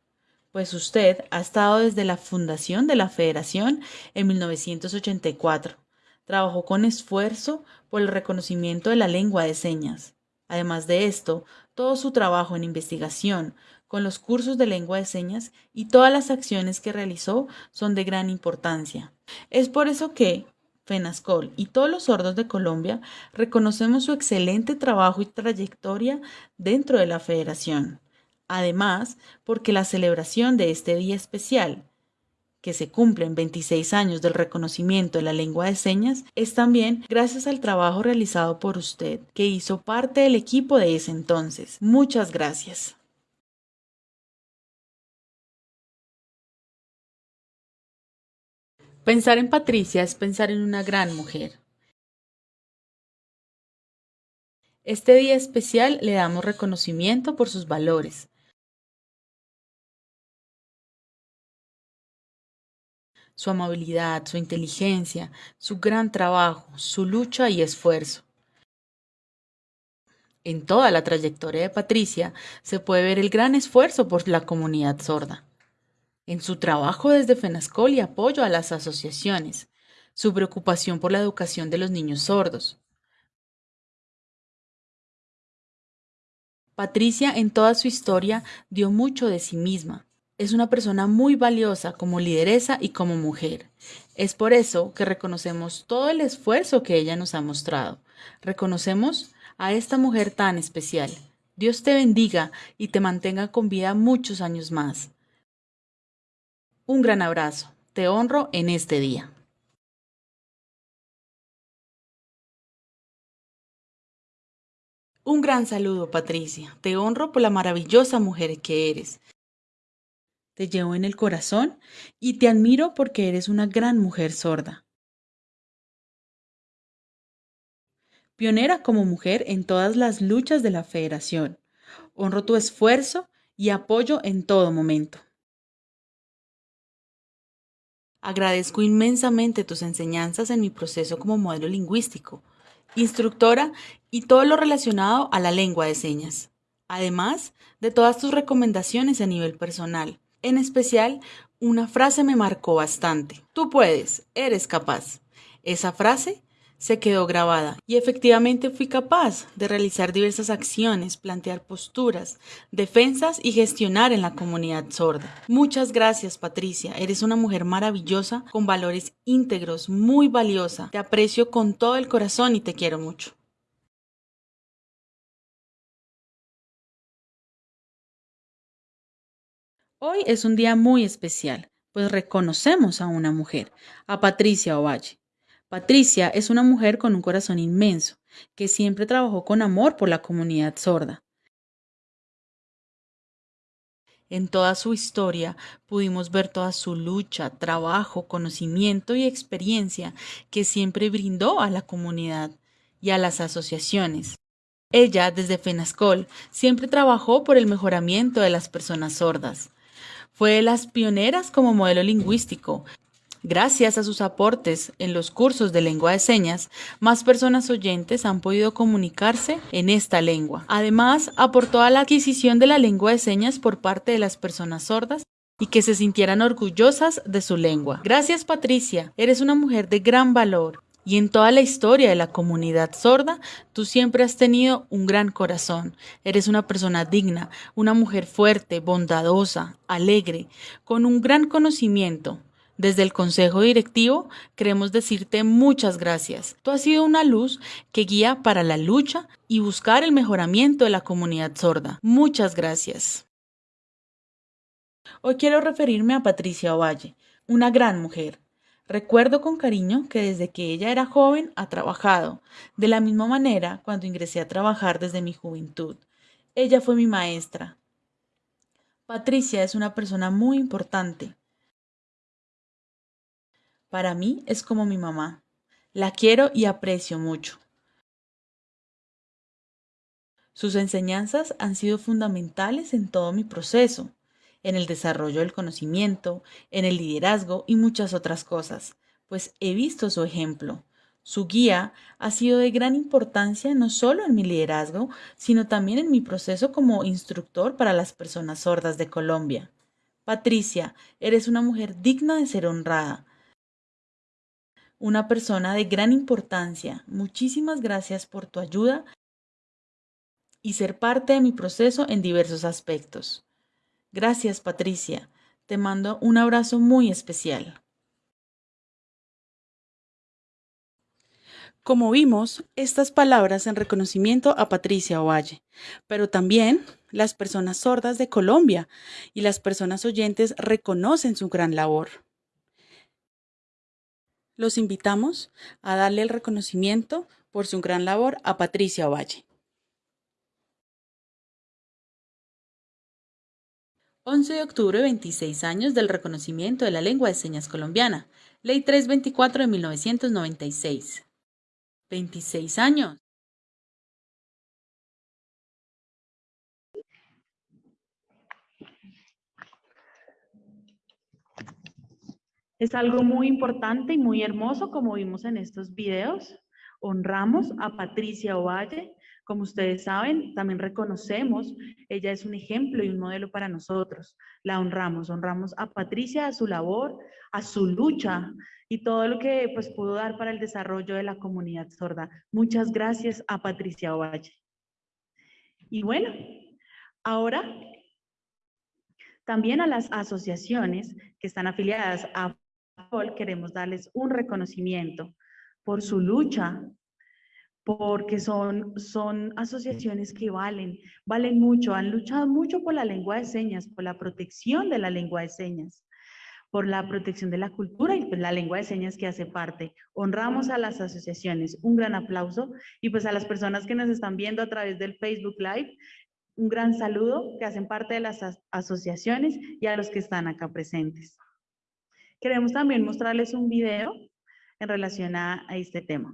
pues usted ha estado desde la fundación de la Federación en 1984. Trabajó con esfuerzo por el reconocimiento de la lengua de señas. Además de esto, todo su trabajo en investigación, con los cursos de lengua de señas y todas las acciones que realizó son de gran importancia. Es por eso que, FENASCOL y todos los sordos de Colombia reconocemos su excelente trabajo y trayectoria dentro de la federación. Además, porque la celebración de este día especial, que se cumplen 26 años del reconocimiento de la lengua de señas, es también gracias al trabajo realizado por usted, que hizo parte del equipo de ese entonces. Muchas gracias. Pensar en Patricia es pensar en una gran mujer. Este día especial le damos reconocimiento por sus valores. Su amabilidad, su inteligencia, su gran trabajo, su lucha y esfuerzo. En toda la trayectoria de Patricia se puede ver el gran esfuerzo por la comunidad sorda en su trabajo desde FENASCOL y apoyo a las asociaciones, su preocupación por la educación de los niños sordos. Patricia en toda su historia dio mucho de sí misma. Es una persona muy valiosa como lideresa y como mujer. Es por eso que reconocemos todo el esfuerzo que ella nos ha mostrado. Reconocemos a esta mujer tan especial. Dios te bendiga y te mantenga con vida muchos años más. Un gran abrazo. Te honro en este día. Un gran saludo, Patricia. Te honro por la maravillosa mujer que eres. Te llevo en el corazón y te admiro porque eres una gran mujer sorda. Pionera como mujer en todas las luchas de la federación. Honro tu esfuerzo y apoyo en todo momento. Agradezco inmensamente tus enseñanzas en mi proceso como modelo lingüístico, instructora y todo lo relacionado a la lengua de señas. Además de todas tus recomendaciones a nivel personal. En especial, una frase me marcó bastante. Tú puedes, eres capaz. Esa frase se quedó grabada y efectivamente fui capaz de realizar diversas acciones, plantear posturas, defensas y gestionar en la comunidad sorda. Muchas gracias Patricia, eres una mujer maravillosa con valores íntegros, muy valiosa. Te aprecio con todo el corazón y te quiero mucho. Hoy es un día muy especial, pues reconocemos a una mujer, a Patricia Ovalle. Patricia es una mujer con un corazón inmenso, que siempre trabajó con amor por la comunidad sorda. En toda su historia pudimos ver toda su lucha, trabajo, conocimiento y experiencia que siempre brindó a la comunidad y a las asociaciones. Ella, desde FENASCOL, siempre trabajó por el mejoramiento de las personas sordas. Fue de las pioneras como modelo lingüístico, Gracias a sus aportes en los cursos de lengua de señas, más personas oyentes han podido comunicarse en esta lengua. Además, aportó a la adquisición de la lengua de señas por parte de las personas sordas y que se sintieran orgullosas de su lengua. Gracias Patricia, eres una mujer de gran valor y en toda la historia de la comunidad sorda, tú siempre has tenido un gran corazón. Eres una persona digna, una mujer fuerte, bondadosa, alegre, con un gran conocimiento. Desde el Consejo Directivo queremos decirte muchas gracias. Tú has sido una luz que guía para la lucha y buscar el mejoramiento de la comunidad sorda. Muchas gracias. Hoy quiero referirme a Patricia Ovalle, una gran mujer. Recuerdo con cariño que desde que ella era joven ha trabajado, de la misma manera cuando ingresé a trabajar desde mi juventud. Ella fue mi maestra. Patricia es una persona muy importante para mí es como mi mamá. La quiero y aprecio mucho. Sus enseñanzas han sido fundamentales en todo mi proceso, en el desarrollo del conocimiento, en el liderazgo y muchas otras cosas, pues he visto su ejemplo. Su guía ha sido de gran importancia no solo en mi liderazgo, sino también en mi proceso como instructor para las personas sordas de Colombia. Patricia, eres una mujer digna de ser honrada, una persona de gran importancia. Muchísimas gracias por tu ayuda y ser parte de mi proceso en diversos aspectos. Gracias, Patricia. Te mando un abrazo muy especial. Como vimos, estas palabras en reconocimiento a Patricia Ovalle, pero también las personas sordas de Colombia y las personas oyentes reconocen su gran labor. Los invitamos a darle el reconocimiento por su gran labor a Patricia Ovalle. 11 de octubre, 26 años del reconocimiento de la lengua de señas colombiana. Ley 324 de 1996. 26 años. Es algo muy importante y muy hermoso, como vimos en estos videos. Honramos a Patricia Ovalle. Como ustedes saben, también reconocemos, ella es un ejemplo y un modelo para nosotros. La honramos, honramos a Patricia, a su labor, a su lucha y todo lo que pues, pudo dar para el desarrollo de la comunidad sorda. Muchas gracias a Patricia Ovalle. Y bueno, ahora también a las asociaciones que están afiliadas a Queremos darles un reconocimiento por su lucha, porque son, son asociaciones que valen, valen mucho, han luchado mucho por la lengua de señas, por la protección de la lengua de señas por la protección de la cultura y pues, la lengua de señas que hace parte. Honramos a las asociaciones, un gran aplauso y pues a las personas que nos están viendo a través del Facebook Live, un gran saludo que hacen parte de las asociaciones y a los que están acá presentes. Queremos también mostrarles un video en relación a este tema.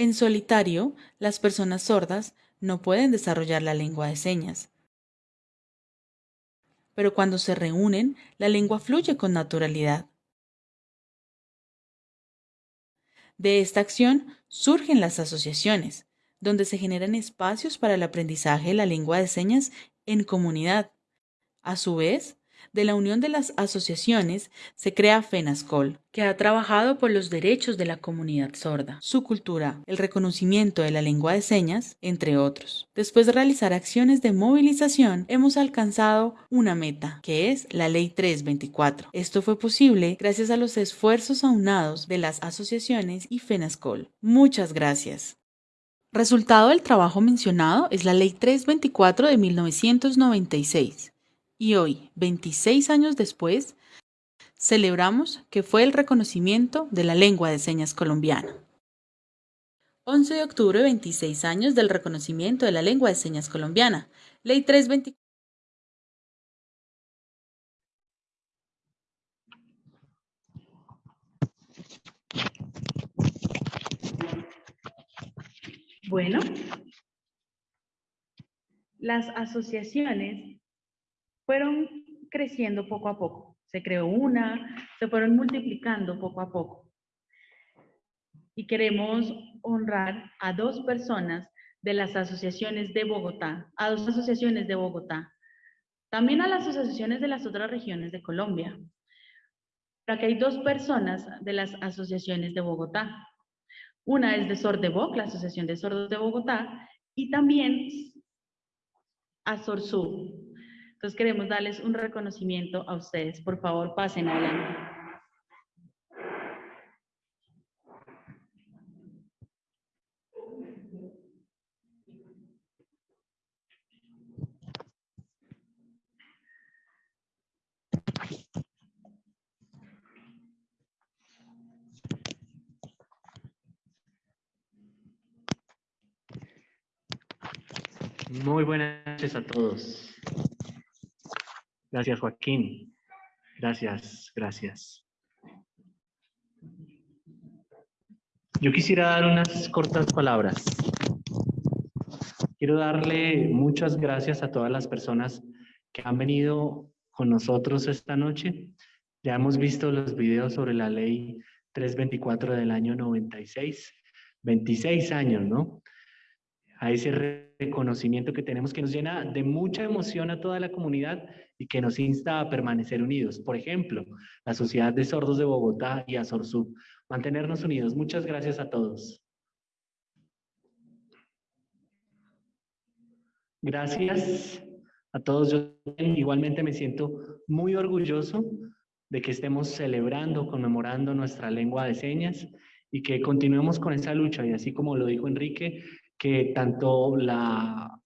En solitario, las personas sordas no pueden desarrollar la lengua de señas. Pero cuando se reúnen, la lengua fluye con naturalidad. De esta acción surgen las asociaciones, donde se generan espacios para el aprendizaje de la lengua de señas en comunidad. A su vez, de la unión de las asociaciones se crea FENASCOL, que ha trabajado por los derechos de la comunidad sorda, su cultura, el reconocimiento de la lengua de señas, entre otros. Después de realizar acciones de movilización, hemos alcanzado una meta, que es la Ley 324. Esto fue posible gracias a los esfuerzos aunados de las asociaciones y FENASCOL. Muchas gracias. Resultado del trabajo mencionado es la Ley 324 de 1996 y hoy, 26 años después, celebramos que fue el reconocimiento de la lengua de señas colombiana. 11 de octubre, 26 años del reconocimiento de la lengua de señas colombiana. Ley 324. Bueno, las asociaciones fueron creciendo poco a poco. Se creó una, se fueron multiplicando poco a poco. Y queremos honrar a dos personas de las asociaciones de Bogotá, a dos asociaciones de Bogotá, también a las asociaciones de las otras regiones de Colombia. Pero aquí hay dos personas de las asociaciones de Bogotá. Una es de Sordevoc, la Asociación de Sordos de Bogotá, y también a Sorsur, entonces queremos darles un reconocimiento a ustedes. Por favor, pasen adelante. Muy buenas noches a todos. Gracias, Joaquín. Gracias, gracias. Yo quisiera dar unas cortas palabras. Quiero darle muchas gracias a todas las personas que han venido con nosotros esta noche. Ya hemos visto los videos sobre la ley 324 del año 96, 26 años, ¿no? A ese reconocimiento que tenemos que nos llena de mucha emoción a toda la comunidad y que nos insta a permanecer unidos. Por ejemplo, la Sociedad de Sordos de Bogotá y Azorsub. Mantenernos unidos. Muchas gracias a todos. Gracias a todos. Yo igualmente me siento muy orgulloso de que estemos celebrando, conmemorando nuestra lengua de señas y que continuemos con esa lucha. Y así como lo dijo Enrique, que tanto la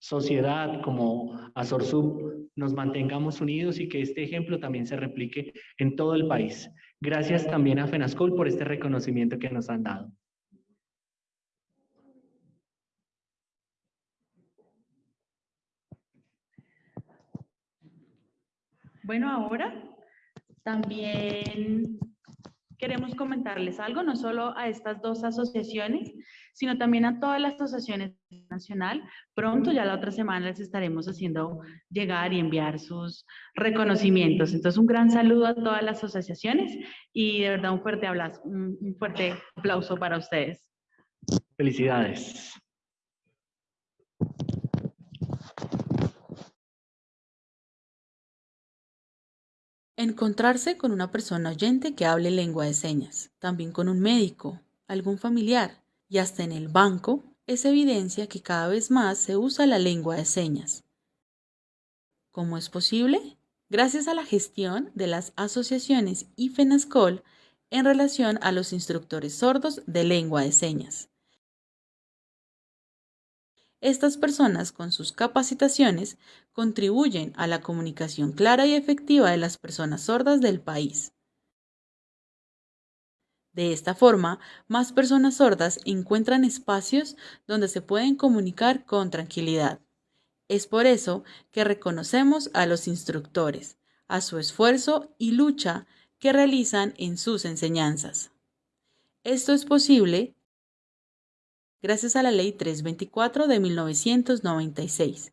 sociedad como Azorsub nos mantengamos unidos y que este ejemplo también se replique en todo el país. Gracias también a FENASCOL por este reconocimiento que nos han dado. Bueno, ahora también queremos comentarles algo, no solo a estas dos asociaciones, sino también a todas las asociaciones nacional. Pronto, ya la otra semana, les estaremos haciendo llegar y enviar sus reconocimientos. Entonces, un gran saludo a todas las asociaciones y de verdad un fuerte, abrazo, un fuerte aplauso para ustedes. Felicidades. Encontrarse con una persona oyente que hable lengua de señas, también con un médico, algún familiar y hasta en el banco, es evidencia que cada vez más se usa la lengua de señas. ¿Cómo es posible? Gracias a la gestión de las asociaciones y en relación a los instructores sordos de lengua de señas. Estas personas con sus capacitaciones contribuyen a la comunicación clara y efectiva de las personas sordas del país. De esta forma, más personas sordas encuentran espacios donde se pueden comunicar con tranquilidad. Es por eso que reconocemos a los instructores, a su esfuerzo y lucha que realizan en sus enseñanzas. Esto es posible gracias a la Ley 324 de 1996,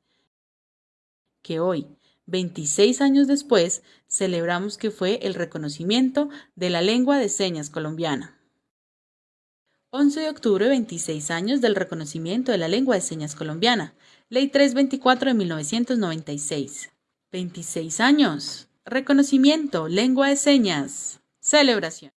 que hoy, 26 años después, celebramos que fue el reconocimiento de la lengua de señas colombiana. 11 de octubre, 26 años del reconocimiento de la lengua de señas colombiana. Ley 324 de 1996. 26 años. Reconocimiento, lengua de señas. Celebración.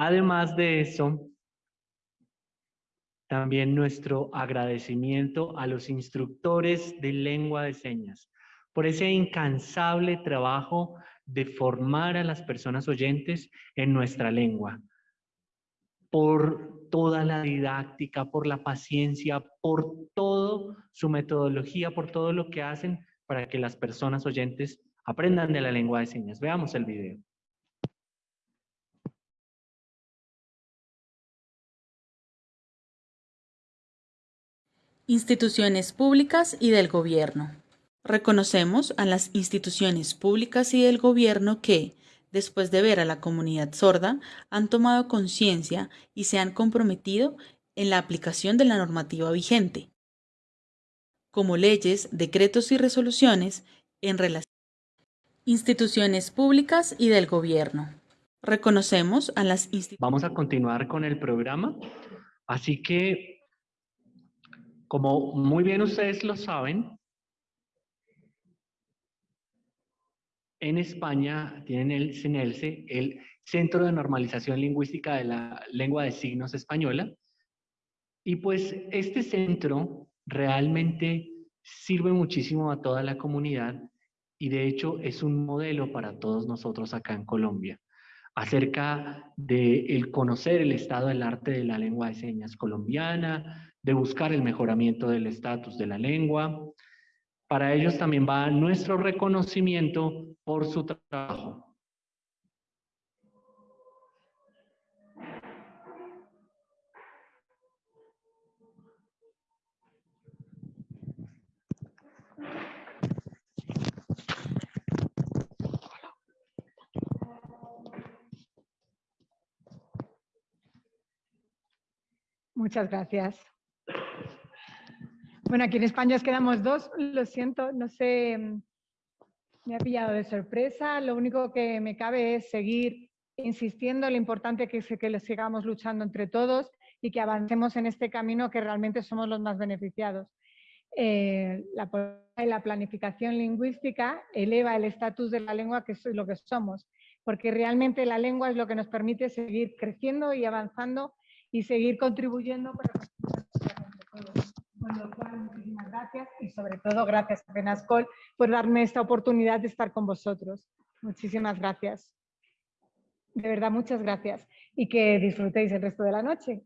Además de eso, también nuestro agradecimiento a los instructores de lengua de señas por ese incansable trabajo de formar a las personas oyentes en nuestra lengua, por toda la didáctica, por la paciencia, por todo su metodología, por todo lo que hacen para que las personas oyentes aprendan de la lengua de señas. Veamos el video. Instituciones públicas y del gobierno. Reconocemos a las instituciones públicas y del gobierno que, después de ver a la comunidad sorda, han tomado conciencia y se han comprometido en la aplicación de la normativa vigente. como leyes, decretos y resoluciones en relación instituciones públicas y del gobierno. Reconocemos a las instituciones. Vamos a continuar con el programa. Así que, como muy bien ustedes lo saben, en España tienen el CENELSE, el Centro de Normalización Lingüística de la Lengua de Signos Española. Y pues este centro realmente sirve muchísimo a toda la comunidad y de hecho es un modelo para todos nosotros acá en Colombia acerca de el conocer el estado del arte de la lengua de señas colombiana, de buscar el mejoramiento del estatus de la lengua. Para ellos también va nuestro reconocimiento por su trabajo. Muchas gracias. Bueno, aquí en España os quedamos dos, lo siento, no sé, mm, me ha pillado de sorpresa. Lo único que me cabe es seguir insistiendo en lo importante que es que sigamos luchando entre todos y que avancemos en este camino que realmente somos los más beneficiados. Eh, la, la planificación lingüística eleva el estatus de la lengua que es lo que somos, porque realmente la lengua es lo que nos permite seguir creciendo y avanzando y seguir contribuyendo para con lo cual, muchísimas gracias y sobre todo gracias a Penascol por darme esta oportunidad de estar con vosotros. Muchísimas gracias. De verdad, muchas gracias y que disfrutéis el resto de la noche.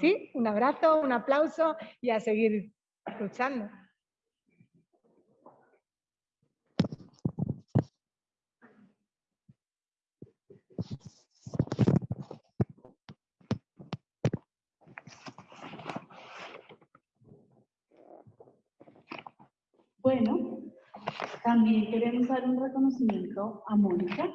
Sí, un abrazo, un aplauso y a seguir luchando. Bueno, también queremos dar un reconocimiento a Mónica,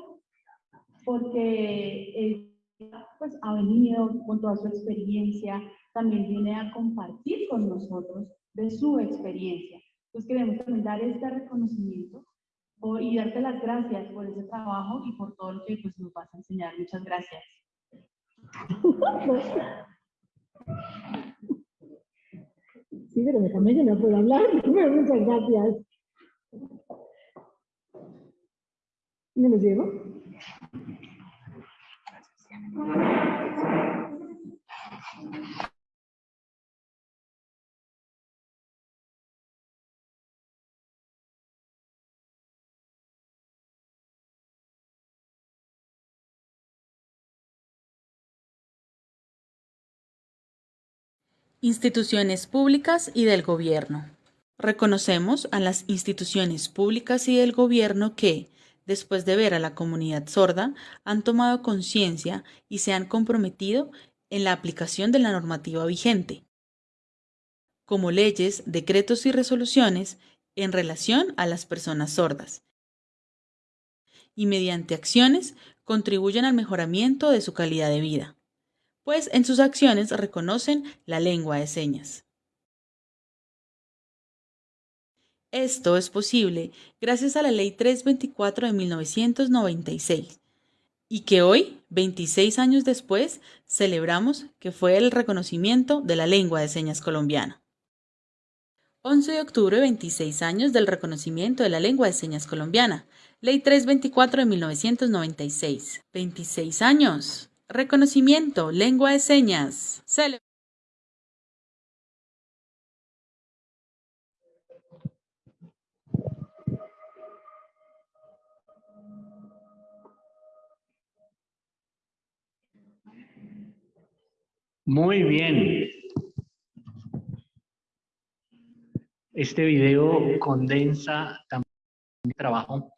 porque ella pues, ha venido con toda su experiencia, también viene a compartir con nosotros de su experiencia. Entonces queremos también dar este reconocimiento y darte las gracias por ese trabajo y por todo lo que pues, nos vas a enseñar. Muchas gracias. Sí, pero déjame que no puedo hablar. muchas gracias. ¿Me los llevo? Instituciones públicas y del gobierno. Reconocemos a las instituciones públicas y del gobierno que, después de ver a la comunidad sorda, han tomado conciencia y se han comprometido en la aplicación de la normativa vigente, como leyes, decretos y resoluciones en relación a las personas sordas, y mediante acciones contribuyen al mejoramiento de su calidad de vida pues en sus acciones reconocen la lengua de señas. Esto es posible gracias a la Ley 324 de 1996 y que hoy, 26 años después, celebramos que fue el reconocimiento de la lengua de señas colombiana. 11 de octubre, 26 años del reconocimiento de la lengua de señas colombiana. Ley 324 de 1996. 26 años. Reconocimiento, lengua de señas. Muy bien. Este video condensa también el trabajo,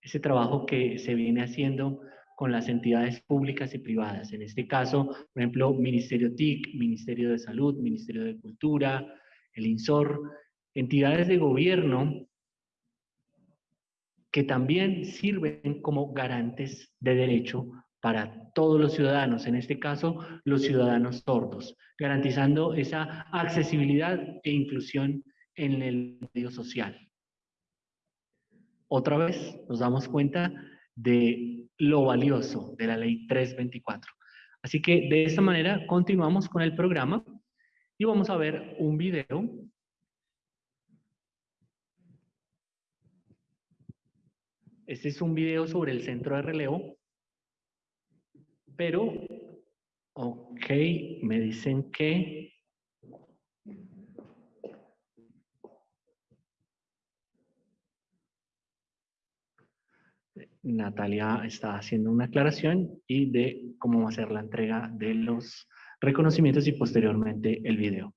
ese trabajo que se viene haciendo con las entidades públicas y privadas. En este caso, por ejemplo, Ministerio TIC, Ministerio de Salud, Ministerio de Cultura, el INSOR, entidades de gobierno que también sirven como garantes de derecho para todos los ciudadanos, en este caso los ciudadanos sordos, garantizando esa accesibilidad e inclusión en el medio social. Otra vez nos damos cuenta de lo valioso de la ley 324. Así que de esta manera continuamos con el programa y vamos a ver un video. Este es un video sobre el centro de relevo, pero, ok, me dicen que Natalia está haciendo una aclaración y de cómo va a ser la entrega de los reconocimientos y posteriormente el video.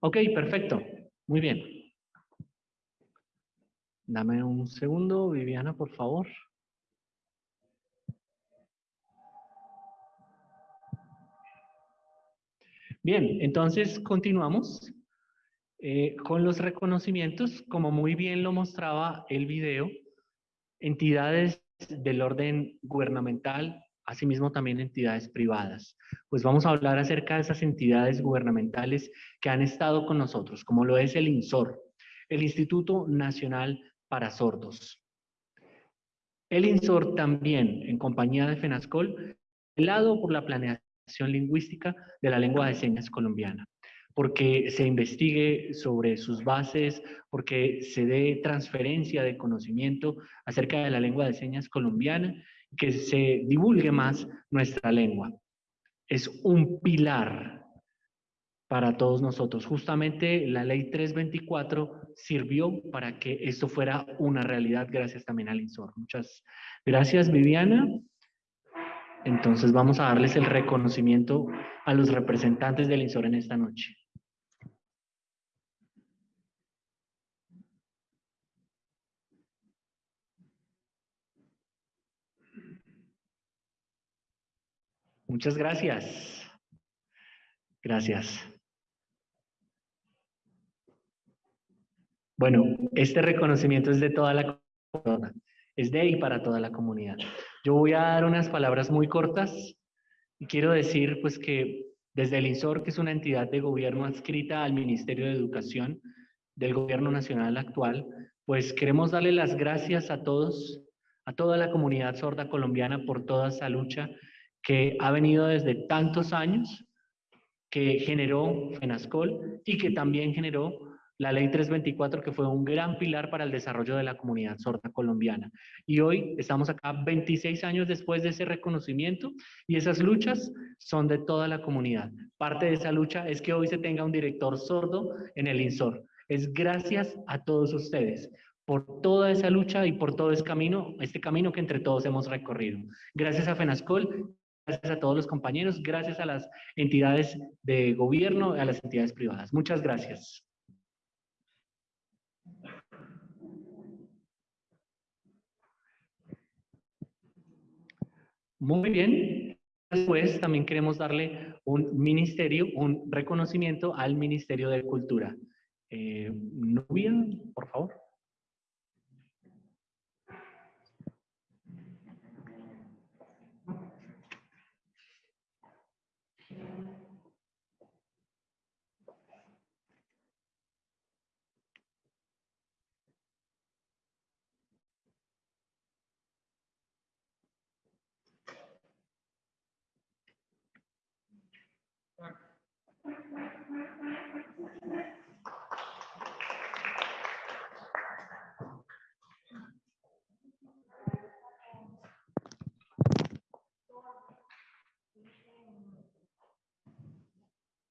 Ok, perfecto. Muy bien. Dame un segundo, Viviana, por favor. Bien, entonces continuamos. Eh, con los reconocimientos, como muy bien lo mostraba el video, entidades del orden gubernamental, asimismo también entidades privadas. Pues vamos a hablar acerca de esas entidades gubernamentales que han estado con nosotros, como lo es el INSOR, el Instituto Nacional para Sordos. El INSOR también, en compañía de FENASCOL, lado por la planeación lingüística de la lengua de señas colombiana porque se investigue sobre sus bases, porque se dé transferencia de conocimiento acerca de la lengua de señas colombiana, que se divulgue más nuestra lengua. Es un pilar para todos nosotros. Justamente la ley 324 sirvió para que esto fuera una realidad gracias también al INSOR. Muchas gracias, Viviana. Entonces vamos a darles el reconocimiento a los representantes del INSOR en esta noche. Muchas gracias. Gracias. Bueno, este reconocimiento es de toda la comunidad, es de y para toda la comunidad. Yo voy a dar unas palabras muy cortas y quiero decir pues que desde el INSOR, que es una entidad de gobierno adscrita al Ministerio de Educación del gobierno nacional actual, pues queremos darle las gracias a todos, a toda la comunidad sorda colombiana por toda esa lucha que ha venido desde tantos años, que generó FENASCOL y que también generó la Ley 324, que fue un gran pilar para el desarrollo de la comunidad sorda colombiana. Y hoy estamos acá 26 años después de ese reconocimiento y esas luchas son de toda la comunidad. Parte de esa lucha es que hoy se tenga un director sordo en el INSOR. Es gracias a todos ustedes por toda esa lucha y por todo ese camino, este camino que entre todos hemos recorrido. Gracias a FENASCOL gracias a todos los compañeros, gracias a las entidades de gobierno, a las entidades privadas. Muchas gracias. Muy bien. Después también queremos darle un ministerio, un reconocimiento al Ministerio de Cultura. Eh, Nubia, por favor.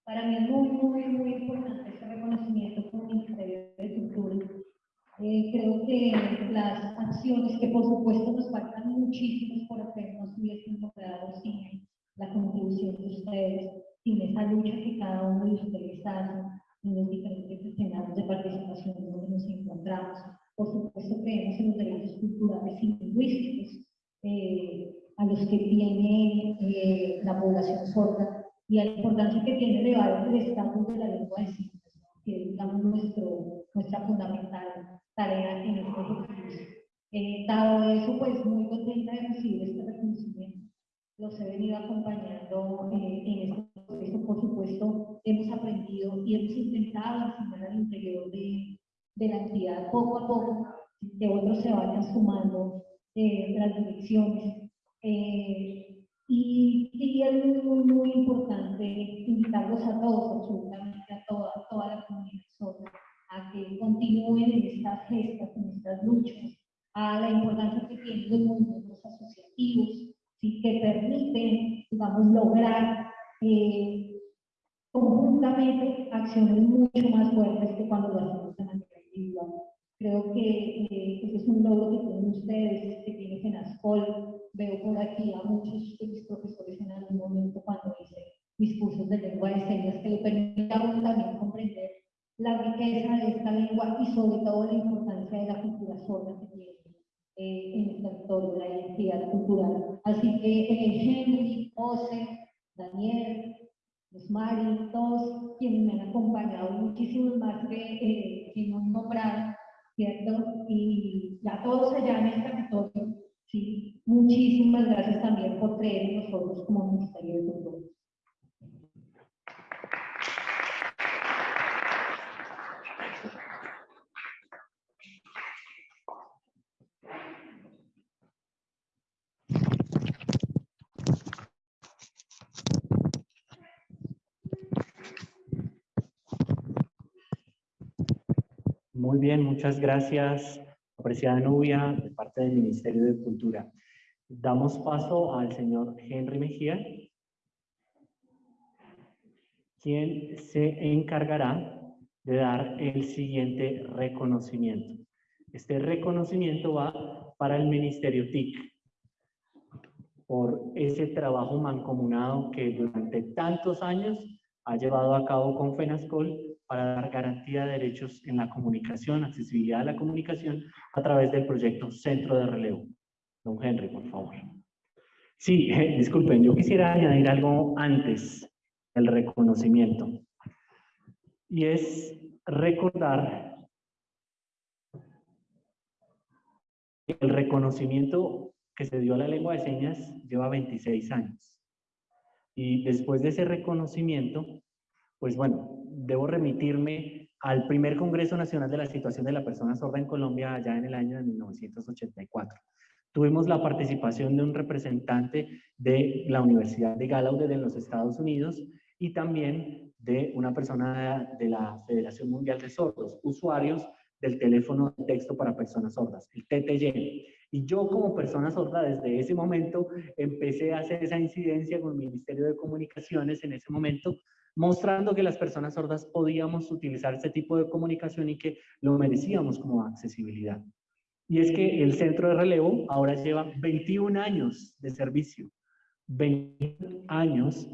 Para mí es muy, muy, muy importante este reconocimiento como Ministerio de Cultura. Eh, creo que las acciones que por supuesto nos faltan muchísimas por hacer no se hubiesen logrado sin la contribución de ustedes, sin esa lucha que cada uno de ustedes hace en los diferentes escenarios de participación donde nos encontramos. Por supuesto creemos en los derechos culturales y lingüísticos eh, a los que tiene eh, la población sorda y a la importancia que tiene elevar el estatus de la lengua de signos, que es digamos, nuestro, nuestra fundamental tarea dado eso, pues muy contenta de recibir este reconocimiento. Los he venido acompañando eh, en este proceso, por supuesto, hemos aprendido y hemos intentado enseñar al interior de, de la entidad poco a poco, que otros se vayan sumando eh, las direcciones. Eh, y, y, es muy, muy, importante invitarlos a todos, absolutamente a toda, toda la comunidad a que continúen en estas gestas, en estas luchas, a la importancia que tienen los movimientos asociativos, ¿sí? que permiten, digamos, lograr eh, conjuntamente acciones mucho más fuertes que cuando lo hacemos de manera individual. Creo que eh, ese es un logro que tienen ustedes, que tiene Genascol. Veo por aquí a muchos de mis profesores en algún momento cuando hice mis cursos de lengua de señas, que lo permitieron también comprender la riqueza de esta lengua y sobre todo la importancia de la cultura sorda que tiene eh, en el territorio, la identidad cultural. Así que eh, Henry, José, Daniel, Mari, todos quienes me han acompañado, muchísimos más que, eh, que no nombraron, ¿cierto? Y a todos allá en el territorio, sí, muchísimas gracias también por creer en nosotros como Ministerio de Cultura. Muy bien, muchas gracias, apreciada Nubia, de parte del Ministerio de Cultura. Damos paso al señor Henry Mejía, quien se encargará de dar el siguiente reconocimiento. Este reconocimiento va para el Ministerio TIC por ese trabajo mancomunado que durante tantos años ha llevado a cabo con FENASCOL para dar garantía de derechos en la comunicación, accesibilidad a la comunicación a través del proyecto Centro de Relevo. Don Henry, por favor. Sí, disculpen, yo quisiera añadir algo antes del reconocimiento. Y es recordar que el reconocimiento que se dio a la lengua de señas lleva 26 años. Y después de ese reconocimiento, pues bueno, debo remitirme al primer Congreso Nacional de la Situación de la Persona Sorda en Colombia allá en el año de 1984. Tuvimos la participación de un representante de la Universidad de Gallaudet en los Estados Unidos y también de una persona de la Federación Mundial de Sordos, usuarios del teléfono de texto para personas sordas, el TTY. Y yo como persona sorda desde ese momento empecé a hacer esa incidencia con el Ministerio de Comunicaciones en ese momento mostrando que las personas sordas podíamos utilizar este tipo de comunicación y que lo merecíamos como accesibilidad. Y es que el centro de relevo ahora lleva 21 años de servicio, 21 años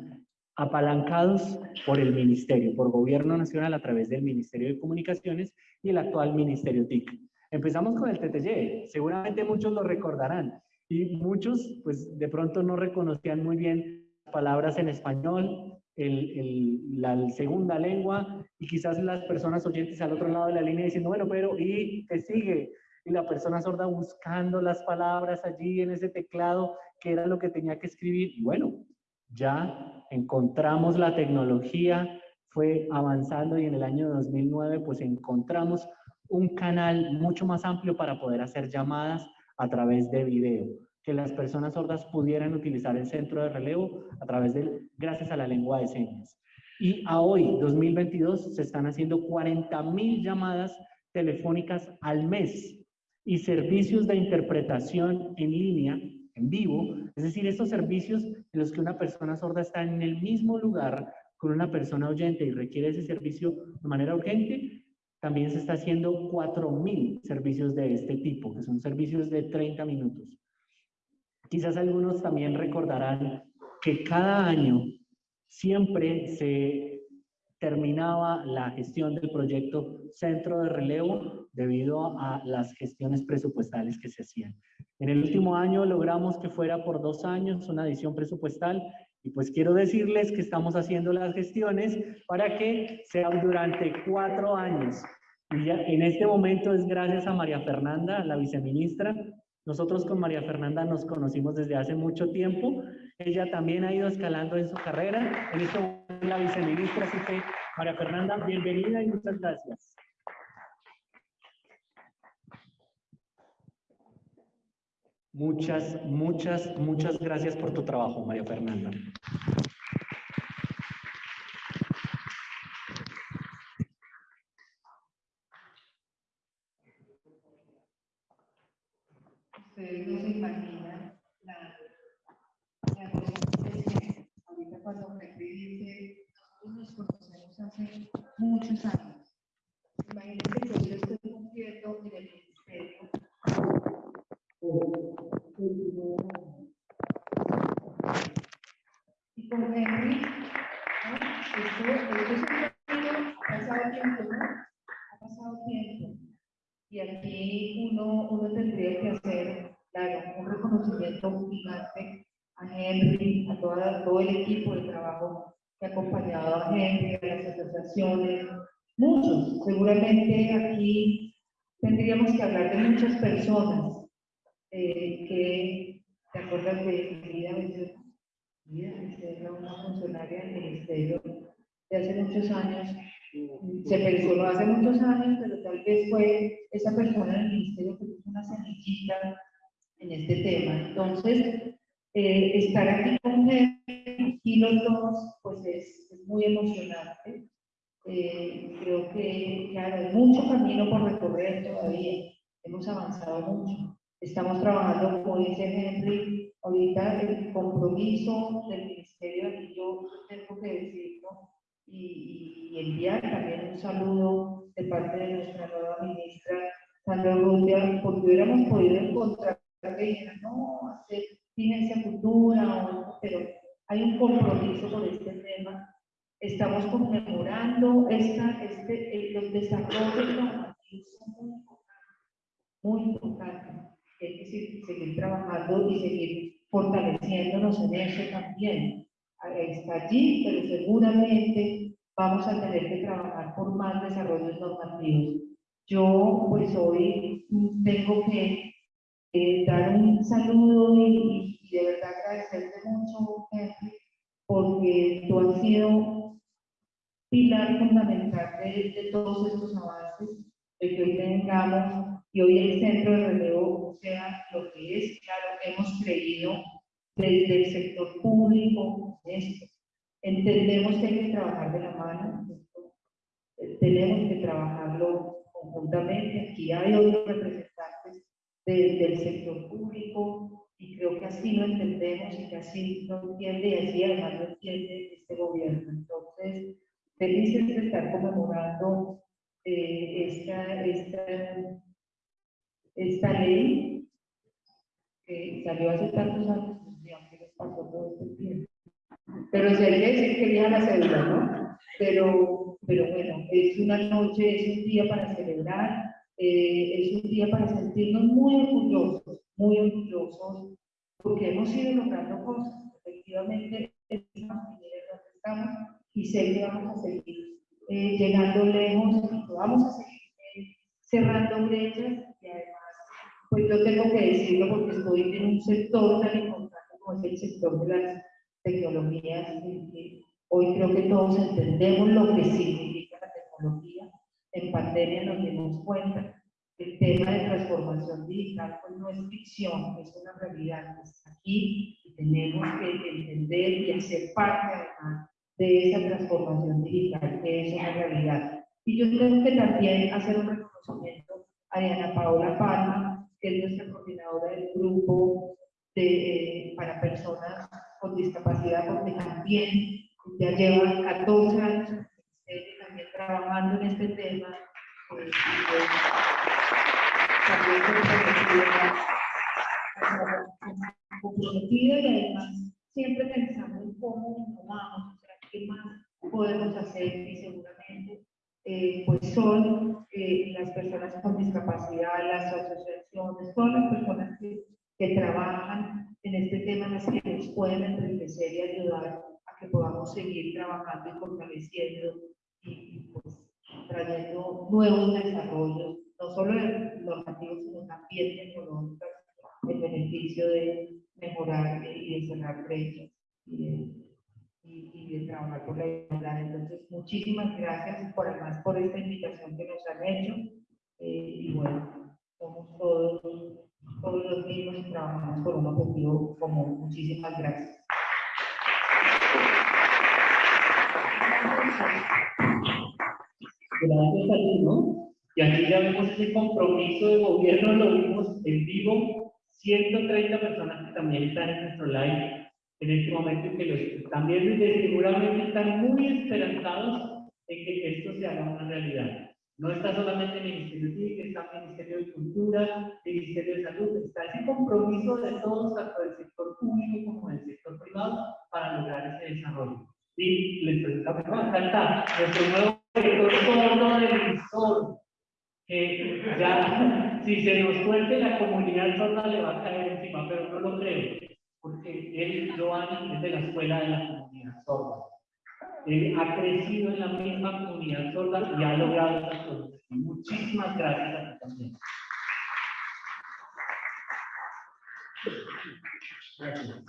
apalancados por el ministerio, por gobierno nacional a través del Ministerio de Comunicaciones y el actual Ministerio TIC. Empezamos con el TTY, seguramente muchos lo recordarán y muchos pues de pronto no reconocían muy bien palabras en español, el, la segunda lengua y quizás las personas oyentes al otro lado de la línea diciendo, bueno, pero ¿y qué sigue? Y la persona sorda buscando las palabras allí en ese teclado, que era lo que tenía que escribir. Bueno, ya encontramos la tecnología, fue avanzando y en el año 2009 pues encontramos un canal mucho más amplio para poder hacer llamadas a través de video que las personas sordas pudieran utilizar el centro de relevo a través del, gracias a la lengua de señas. Y a hoy, 2022, se están haciendo 40 mil llamadas telefónicas al mes y servicios de interpretación en línea, en vivo, es decir, estos servicios en los que una persona sorda está en el mismo lugar con una persona oyente y requiere ese servicio de manera urgente, también se está haciendo 4.000 servicios de este tipo, que son servicios de 30 minutos. Quizás algunos también recordarán que cada año siempre se terminaba la gestión del proyecto Centro de Relevo debido a las gestiones presupuestales que se hacían. En el último año logramos que fuera por dos años una adición presupuestal y pues quiero decirles que estamos haciendo las gestiones para que sean durante cuatro años. Y ya en este momento es gracias a María Fernanda, la viceministra, Nosotros con María Fernanda nos conocimos desde hace mucho tiempo. Ella también ha ido escalando en su carrera. En esto la viceministra, así que María Fernanda, bienvenida y muchas gracias. Muchas, muchas, muchas gracias por tu trabajo, María Fernanda. Ustedes no se imaginan la, la que ahorita cuando me dice, nosotros nos conocemos hace muchos años. Imagínense que yo estoy cumpliendo en el ministerio y con Henry, ha pasado tiempo, ¿no? Ha pasado tiempo. Y aquí uno, uno tendría que hacer, claro, un reconocimiento gigante a Henry, a toda, todo el equipo de trabajo que ha acompañado a Henry, muchos. Seguramente aquí tendríamos que hablar de muchas personas eh, que, ¿te acuerdas de Becerra? Vida era una funcionaria del ministerio de hace muchos años. Se pensó hace muchos años, pero tal vez fue esa persona en el ministerio que puso una semillita en este tema. Entonces, eh, estar aquí con él y los dos, pues es, es muy emocionante. Eh, creo que, claro, hay mucho camino por recorrer todavía. Hemos avanzado mucho. Estamos trabajando, como dice Henry, ahorita el compromiso del Ministerio, y yo tengo que decirlo, y, y, enviar también un saludo de parte de nuestra nueva ministra, Sandra Rutia, porque hubiéramos podido encontrar que no, hacer ciencia cultura, pero hay un compromiso por este tema. Estamos conmemorando esta, este, los desarrollos normativos son muy importantes, muy importantes hay que seguir trabajando y seguir fortaleciéndonos en eso también. Está allí, pero seguramente vamos a tener que trabajar por más desarrollos normativos. Yo, pues hoy tengo que eh, dar un saludo y, y, de verdad agradecerte mucho, porque tú has sido pilar fundamental de, de todos estos avances, de que hoy tengamos y hoy el centro de relevo sea lo que es, claro, hemos creído desde el sector público esto. Entendemos que hay que trabajar de la mano, tenemos que trabajarlo conjuntamente. Aquí hay otros representantes del sector público y creo que así lo entendemos y que así lo entiende y así además lo entiende este gobierno. Entonces, felices de estar conmemorando eh, esta, esta esta ley que salió hace tantos años, que les pasó todo este tiempo. Pero se hay que decir que la cédula, ¿no? Pero, pero bueno, es una noche, es un día para celebrar, eh, es un día para sentirnos muy orgullosos, muy orgullosos, porque hemos ido logrando cosas. Efectivamente, estamos y sé que vamos a seguir eh, llegando lejos vamos a seguir eh, cerrando brechas y además pues yo tengo que decirlo porque estoy en un sector tan importante como es el sector de las tecnologías, hoy creo que todos entendemos lo que significa la tecnología. En pandemia nos dimos cuenta el tema de transformación digital pues no es ficción, es una realidad, está aquí tenemos que entender y hacer parte además de esa transformación digital que es una realidad. Y yo tengo que también hacer un reconocimiento a Diana Paola Palma, que es nuestra coordinadora del grupo de, para personas con discapacidad, porque también ya lleva 14 años el también trabajando en este tema. Eh, también comprometida y además siempre pensando en cómo innovamos, qué más podemos hacer y seguramente eh, pues son eh, las personas con discapacidad, las asociaciones, todas las personas que, que trabajan en este tema, las que nos pueden enriquecer y ayudar a que podamos seguir trabajando y fortaleciendo y, pues, trayendo nuevos desarrollos, no solo normativos, sino también tecnológicos el beneficio de mejorar y de cerrar brechas y y, de trabajar por la igualdad. Entonces, muchísimas gracias por además por esta invitación que nos han hecho. Eh, y bueno, somos todos, todos los mismos y trabajamos por un objetivo común. Muchísimas gracias. Gracias a ti, ¿no? Y aquí ya vemos ese compromiso de gobierno, lo vimos en vivo, 130 personas que también están en nuestro live en este momento y que los están viendo seguramente están muy esperanzados en que esto se haga una realidad. No está solamente el Ministerio de está el Ministerio de Cultura, el Ministerio de Salud, está ese compromiso de todos, tanto del sector público como del sector privado, para lograr ese desarrollo. Y les presentamos, acá está, nuestro nuevo director sol, que ya, si se nos suelte la comunidad sorda le va a caer encima, pero no lo creo, porque él, Joan, es de la escuela de la comunidad sorda. Él ha crecido en la misma comunidad sorda y ha logrado estas cosas. Muchísimas gracias a ti también. Gracias.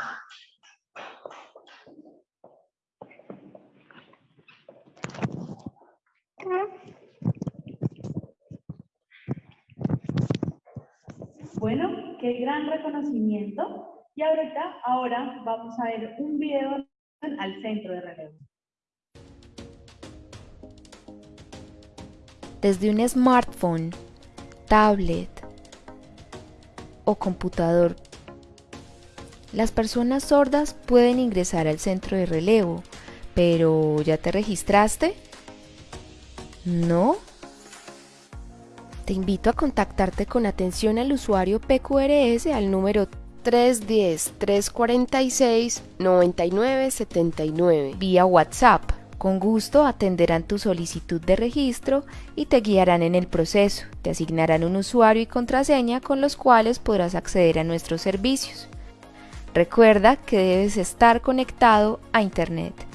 Bueno, qué gran reconocimiento. Y ahorita, ahora vamos a ver un video al centro de relevo. desde un smartphone, tablet o computador. Las personas sordas pueden ingresar al centro de relevo, pero ¿ya te registraste? ¿No? Te invito a contactarte con atención al usuario PQRS al número 310-346-9979 vía WhatsApp con gusto atenderán tu solicitud de registro y te guiarán en el proceso. Te asignarán un usuario y contraseña con los cuales podrás acceder a nuestros servicios. Recuerda que debes estar conectado a Internet.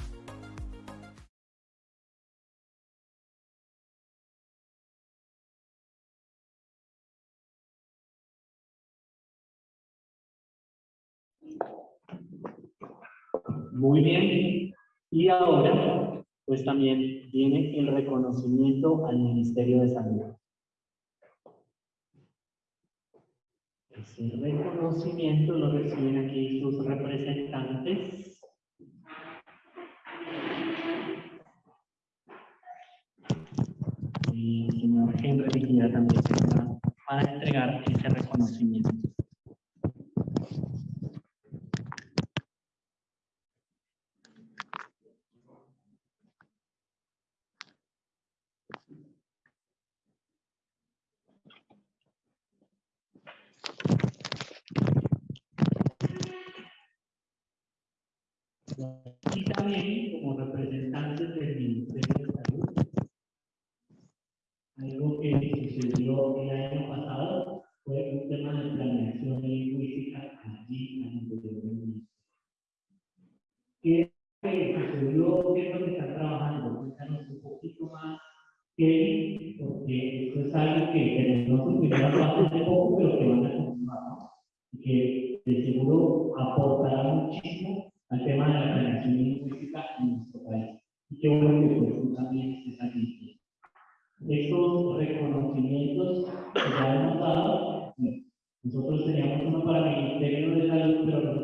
Muy bien. Y ahora, pues también viene el reconocimiento al Ministerio de Salud. Ese reconocimiento lo reciben aquí sus representantes. Y el señor Henry también va a entregar ese reconocimiento. Y también como representantes del Ministerio de Salud. Algo que sucedió el año pasado fue un tema de planeación lingüística allí en el del ¿Qué sucedió? ¿Qué es lo que están trabajando? Cuéntanos un poquito más, que, porque esto es algo que tenemos que hace poco, pero que van a continuar, ¿no? Y que de seguro aportará muchísimo al tema de la planeación lingüística en nuestro país. Y qué bueno que pues, también estés aquí. Estos reconocimientos que ya hemos dado, nosotros teníamos uno para el Ministerio de Salud, pero resulta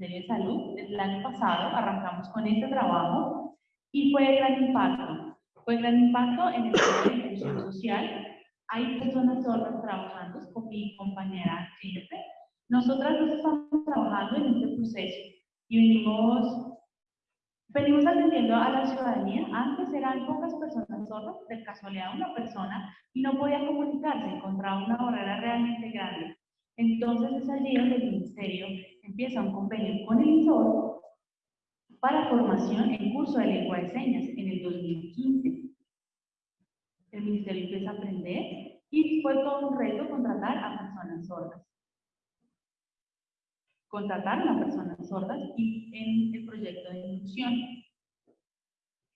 Ministerio de Salud? El año pasado arrancamos con este trabajo y fue de gran impacto. Fue de gran impacto en el tema de inclusión social. Hay personas sordas trabajando con mi compañera Filipe. Nosotras dos estamos trabajando en este proceso y venimos, venimos atendiendo a la ciudadanía. Antes eran pocas personas sordas, de casualidad una persona, y no podía comunicarse, encontraba una barrera realmente grande. Entonces es allí donde el Ministerio empieza un convenio con el INSOR para formación en curso de lengua de señas en el 2015. El Ministerio empieza a aprender y fue todo un reto contratar a personas sordas. Contrataron a personas sordas y en el proyecto de inclusión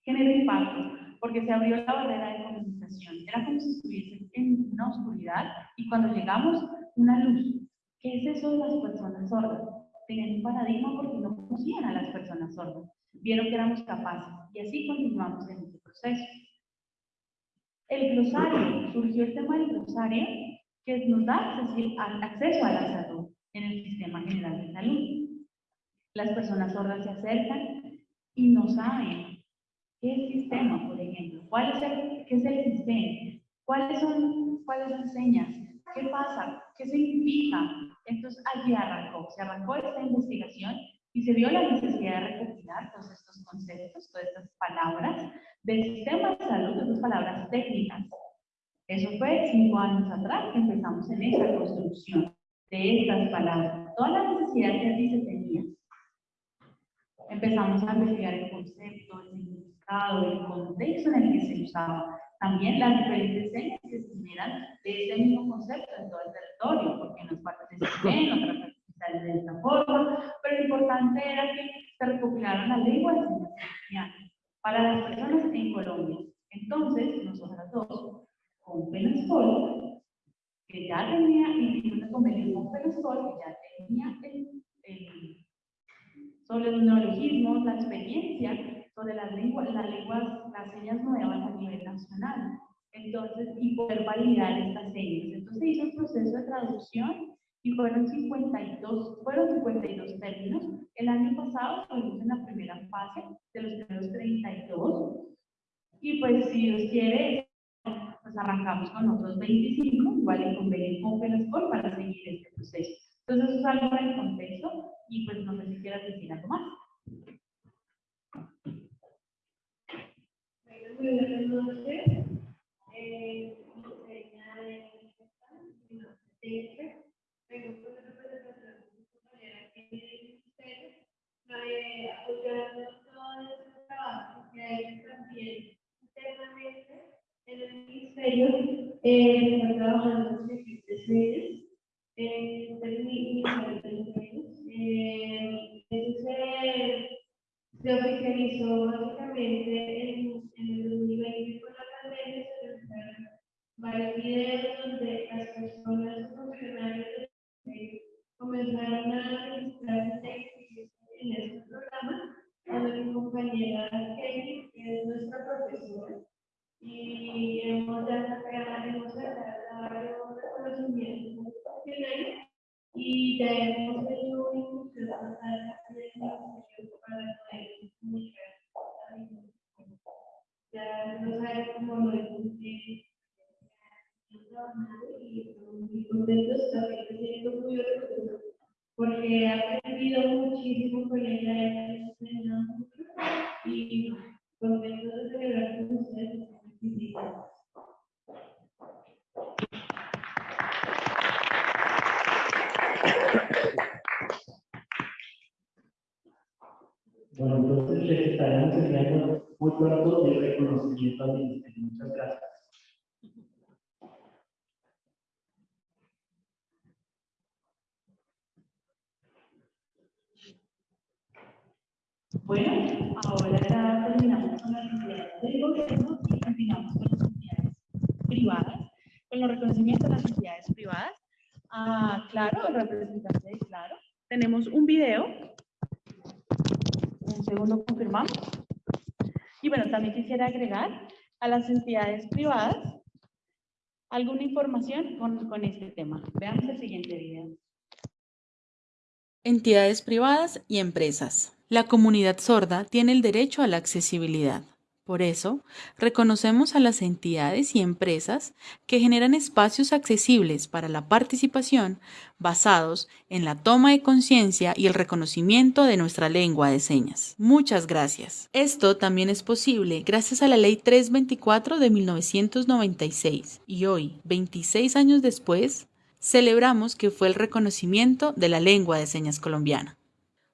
generó impacto porque se abrió la barrera de comunicación. Era como si estuviesen en una oscuridad y cuando llegamos, una luz. ¿Qué es eso de las personas sordas? Tenían un paradigma porque no conocían a las personas sordas. Vieron que éramos capaces y así continuamos en este proceso. El glosario, surgió el tema del glosario que nos da acceso a la salud en el sistema general de salud. Las personas sordas se acercan y no saben qué sistema, por ejemplo, cuál es el, qué es el sistema, cuáles son, cuáles son señas, qué pasa, qué significa. Entonces allí arrancó, se arrancó esta investigación y se vio la necesidad de recopilar todos estos conceptos, todas estas palabras del sistema de salud, estas palabras técnicas. Eso fue cinco años atrás que empezamos en esta construcción de estas palabras. Toda la necesidad que allí se tenía. Empezamos a investigar el concepto, el significado, el contexto en el que se usaba. También las diferentes señas que se de este mismo concepto en todo el territorio, porque en unas partes se ven, otras partes se de esta forma, pero lo importante era que se recopilaron las lenguas de para las personas en Colombia. Entonces, nosotras dos, con Penascol, que ya tenía, y una convenio con Penascol, que ya tenía el, el, sobre los neologismos, la experiencia sobre las lenguas, las lenguas, las señas nuevas a nivel nacional. Entonces, y poder validar estas señas. Entonces, se hizo el proceso de traducción y fueron 52, fueron 52 términos. El año pasado estuvimos en la primera fase de los primeros 32 y pues si Dios quiere, pues arrancamos con otros 25, igual en convenio con Pelascor para seguir este proceso. Entonces eso es algo del contexto y pues no sé si quieras decir algo más. Muy se, oficializó básicamente en, en el 2020 con la pandemia, varios videos donde las personas funcionarios comenzaron a registrarse en este programa a mi compañera Kelly, que es nuestra profesora, y hemos sacado varios reconocimientos profesionales y ya hemos hecho inclusión para poder comunicar. No porque he aprendido muchísimo con ella y contento de celebrar con ustedes. Bueno, entonces les estaremos enviando muy pronto el reconocimiento al ministerio. Muchas gracias. Bueno, ahora terminamos con las entidades del gobierno y continuamos con las entidades privadas, con los reconocimientos de las entidades privadas. Ah, claro, el representante de Claro. Tenemos un video. Un segundo, confirmamos. Y bueno, también quisiera agregar a las entidades privadas alguna información con, este tema. Veamos el siguiente video. Entidades privadas y empresas. La comunidad sorda tiene el derecho a la accesibilidad. Por eso, reconocemos a las entidades y empresas que generan espacios accesibles para la participación basados en la toma de conciencia y el reconocimiento de nuestra lengua de señas. Muchas gracias. Esto también es posible gracias a la Ley 324 de 1996 y hoy, 26 años después, celebramos que fue el reconocimiento de la lengua de señas colombiana.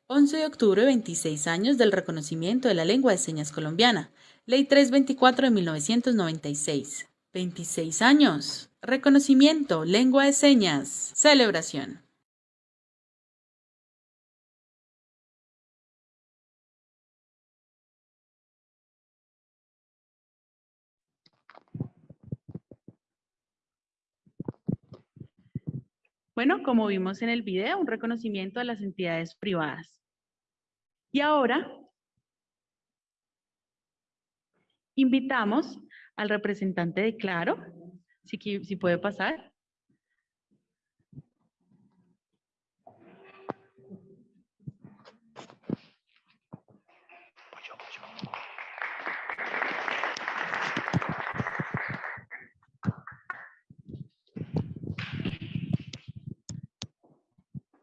11 de octubre, 26 años del reconocimiento de la lengua de señas colombiana. Ley 324 de 1996. 26 años. Reconocimiento, lengua de señas. Celebración. Bueno, como vimos en el video, un reconocimiento a las entidades privadas. Y ahora invitamos al representante de Claro, si, puede pasar.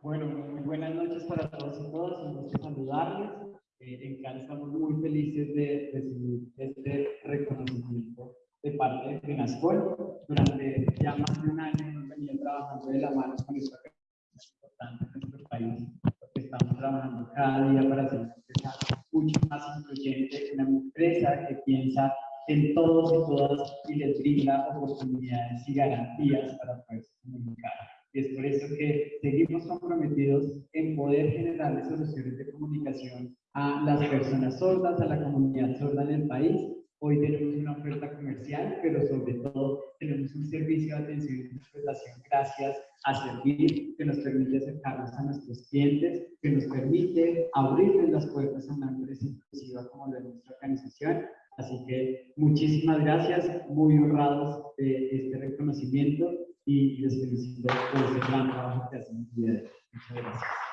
Bueno, muy buenas noches para todos y todas, un gusto saludarles. Eh, en estamos muy felices de recibir este reconocimiento de parte de FENASCOL. Durante ya más de un año hemos venido trabajando de la mano con esta importante en nuestro país, porque estamos trabajando cada día para hacer una empresa mucho más incluyente, una empresa que piensa en todos y todas y les brinda oportunidades y garantías para poderse comunicar. Y es por eso que seguimos comprometidos en poder generar soluciones de comunicación a las personas sordas, a la comunidad sorda en el país. Hoy tenemos una oferta comercial, pero sobre todo tenemos un servicio de atención y interpretación gracias a Servir, que nos permite acercarnos a nuestros clientes, que nos permite abrirles las puertas a una empresa inclusiva como la de nuestra organización. Así que muchísimas gracias, muy honrados de este reconocimiento y les felicito por ese gran trabajo que hacen. Muchas gracias.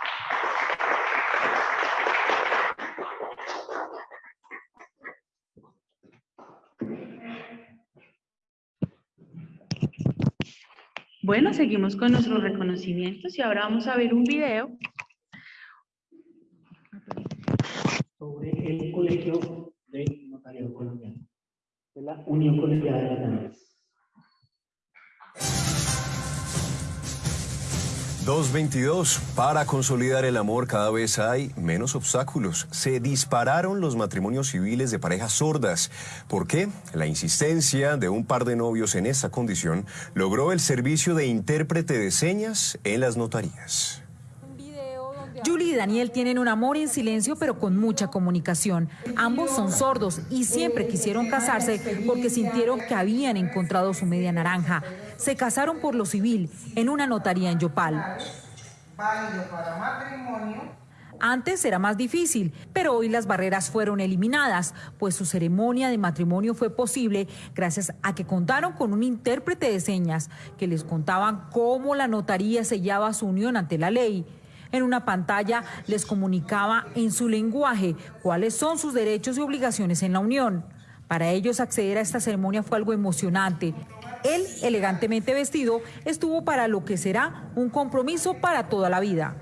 Bueno, seguimos con nuestros reconocimientos y ahora vamos a ver un video sobre el Colegio de Notariado Colombiano, de la Unión Colegiada de Notarios. 222. Para consolidar el amor cada vez hay menos obstáculos. Se dispararon los matrimonios civiles de parejas sordas. ¿Por qué? La insistencia de un par de novios en esta condición logró el servicio de intérprete de señas en las notarías. Julie y Daniel tienen un amor en silencio pero con mucha comunicación. Ambos son sordos y siempre quisieron casarse porque sintieron que habían encontrado su media naranja. Se casaron por lo civil en una notaría en Yopal. Antes era más difícil, pero hoy las barreras fueron eliminadas, pues su ceremonia de matrimonio fue posible gracias a que contaron con un intérprete de señas que les contaban cómo la notaría sellaba su unión ante la ley. En una pantalla les comunicaba en su lenguaje cuáles son sus derechos y obligaciones en la unión. Para ellos acceder a esta ceremonia fue algo emocionante. Él, elegantemente vestido, estuvo para lo que será un compromiso para toda la vida.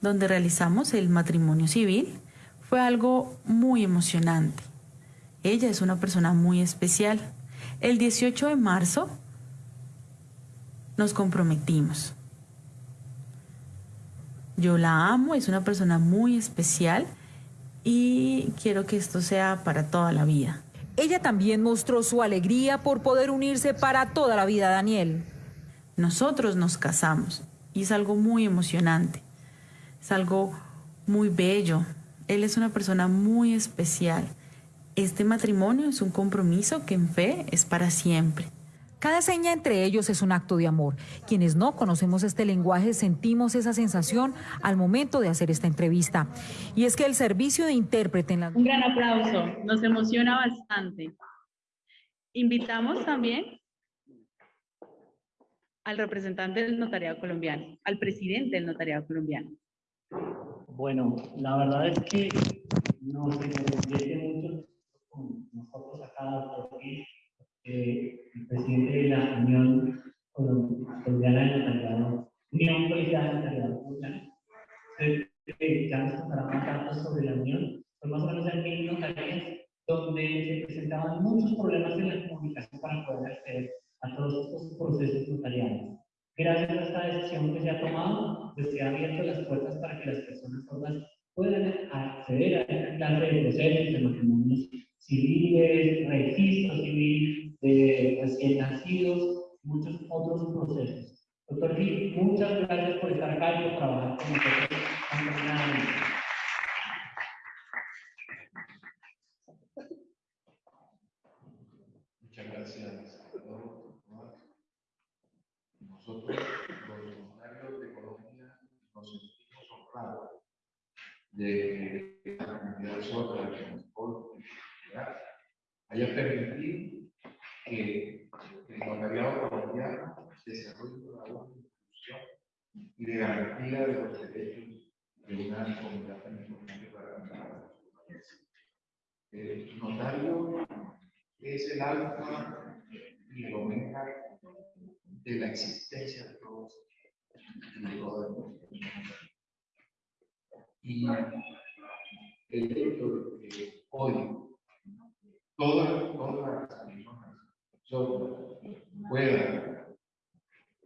Donde realizamos el matrimonio civil fue algo muy emocionante. Ella es una persona muy especial. El 18 de marzo nos comprometimos. Yo la amo, es una persona muy especial y quiero que esto sea para toda la vida. Ella también mostró su alegría por poder unirse para toda la vida, Daniel. Nosotros nos casamos y es algo muy emocionante, es algo muy bello. Él es una persona muy especial. Este matrimonio es un compromiso que en fe es para siempre. Cada seña entre ellos es un acto de amor. Quienes no conocemos este lenguaje sentimos esa sensación al momento de hacer esta entrevista. Y es que el servicio de intérprete en la... Un gran aplauso, nos emociona bastante. Invitamos también al representante del notariado colombiano, al presidente del notariado colombiano. Bueno, la verdad es que no se me mucho, no nosotros acá, doctor eh, el presidente de la Unión Colombiana de Notariado, Unión Policial de Notariado contará más datos sobre la Unión, fue más o menos en mil notarías donde se presentaban muchos problemas en la comunicación para poder acceder a todos estos procesos notariales. Gracias a esta decisión que se ha tomado, pues se han abierto las puertas para que las personas sordas puedan acceder a esta clase de procesos de matrimonios civiles, registro civil de recién nacidos, muchos otros procesos. Doctor Gil, muchas gracias por estar acá y por trabajar con nosotros. Muchas gracias, Nosotros, los funcionarios de Colombia, nos sentimos honrados de que la comunidad sorda de transporte haya permitido que el notariado colombiano desarrolle una buena institución y de garantía de los derechos de una comunidad tan importante para la El notario es el alfa y el omega de la existencia de todos y de todo el mundo. Y el hecho de que hoy todas, todas personas puedan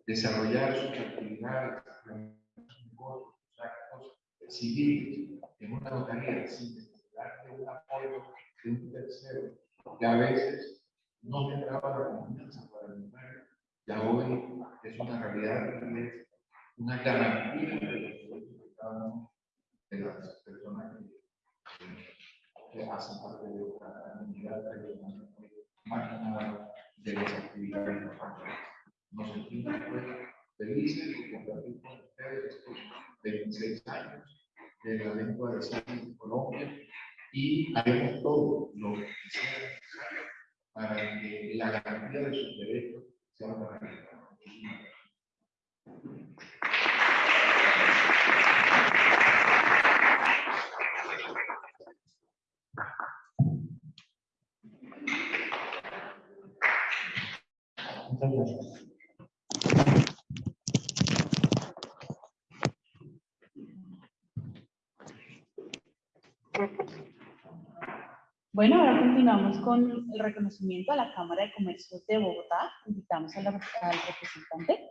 desarrollar sus actividades, sus actos civiles en una notaría sin necesidad de un apoyo de un tercero, que a veces no generaba la confianza para el notario, ya hoy es una realidad, es una garantía de los derechos de cada uno las personas que, hacen parte de la comunidad de las actividades Nos sentimos pues, felices de compartir con ustedes estos 26 años de la lengua de señas en Colombia y haremos todo lo que sea necesario para que la garantía de sus derechos sea una realidad. Bueno, ahora continuamos con el reconocimiento a la Cámara de Comercio de Bogotá. Invitamos al representante.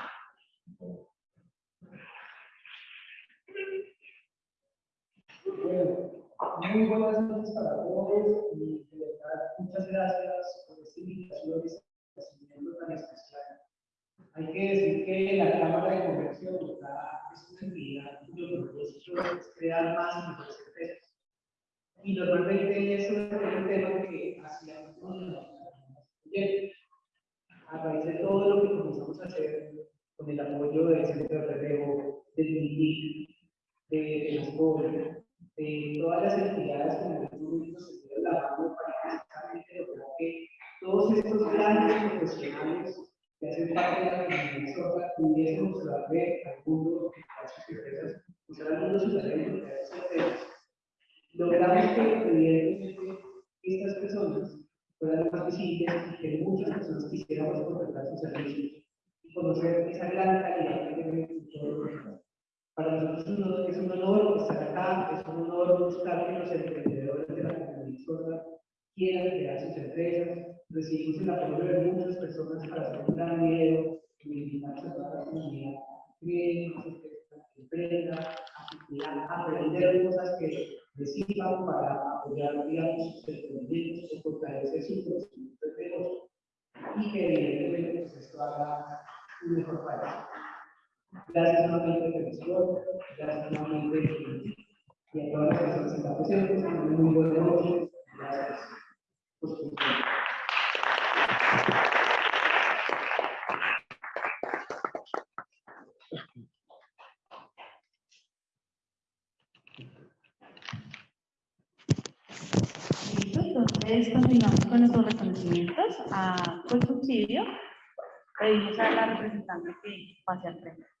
muy buenas noches para todos y de verdad muchas gracias por esta invitación y este recibimiento tan especial. Hay que decir que la Cámara de Comercio de Bogotá es una entidad cuyo propósito es crear más y mejores empresas. Y normalmente es un tema que hacíamos a raíz de todo lo que comenzamos a hacer con el apoyo del Centro de Relevo, del MINIC, de las de todas las entidades que en el momento se estuvieron trabajando para precisamente lograr que todos estos grandes profesionales que hacen parte de la comunidad sorda pudiesen mostrarle al mundo a sus empresas, mostrar al mundo su talento, a sus empresas. Logramos que evidentemente estas personas fueran más visibles y que muchas personas quisiéramos contratar sus servicios y conocer esa gran calidad que tienen para nosotros es un honor estar acá, es un honor buscar que los emprendedores de la comunidad quieran crear sus empresas. Recibimos el apoyo de muchas personas para hacer un gran video, invitarse a toda la comunidad, creen empresa, a aprender cosas que reciban para apoyar, digamos, sus emprendimientos o fortalecer sus conocimientos y que evidentemente pues, esto haga un mejor país. Gracias nuevamente, profesor. Gracias nuevamente y a todas las personas que están presentes. Muy buenas noches. Gracias por su tiempo. Entonces, continuamos con nuestros reconocimientos a por subsidio. Pedimos a la representante que pase al frente.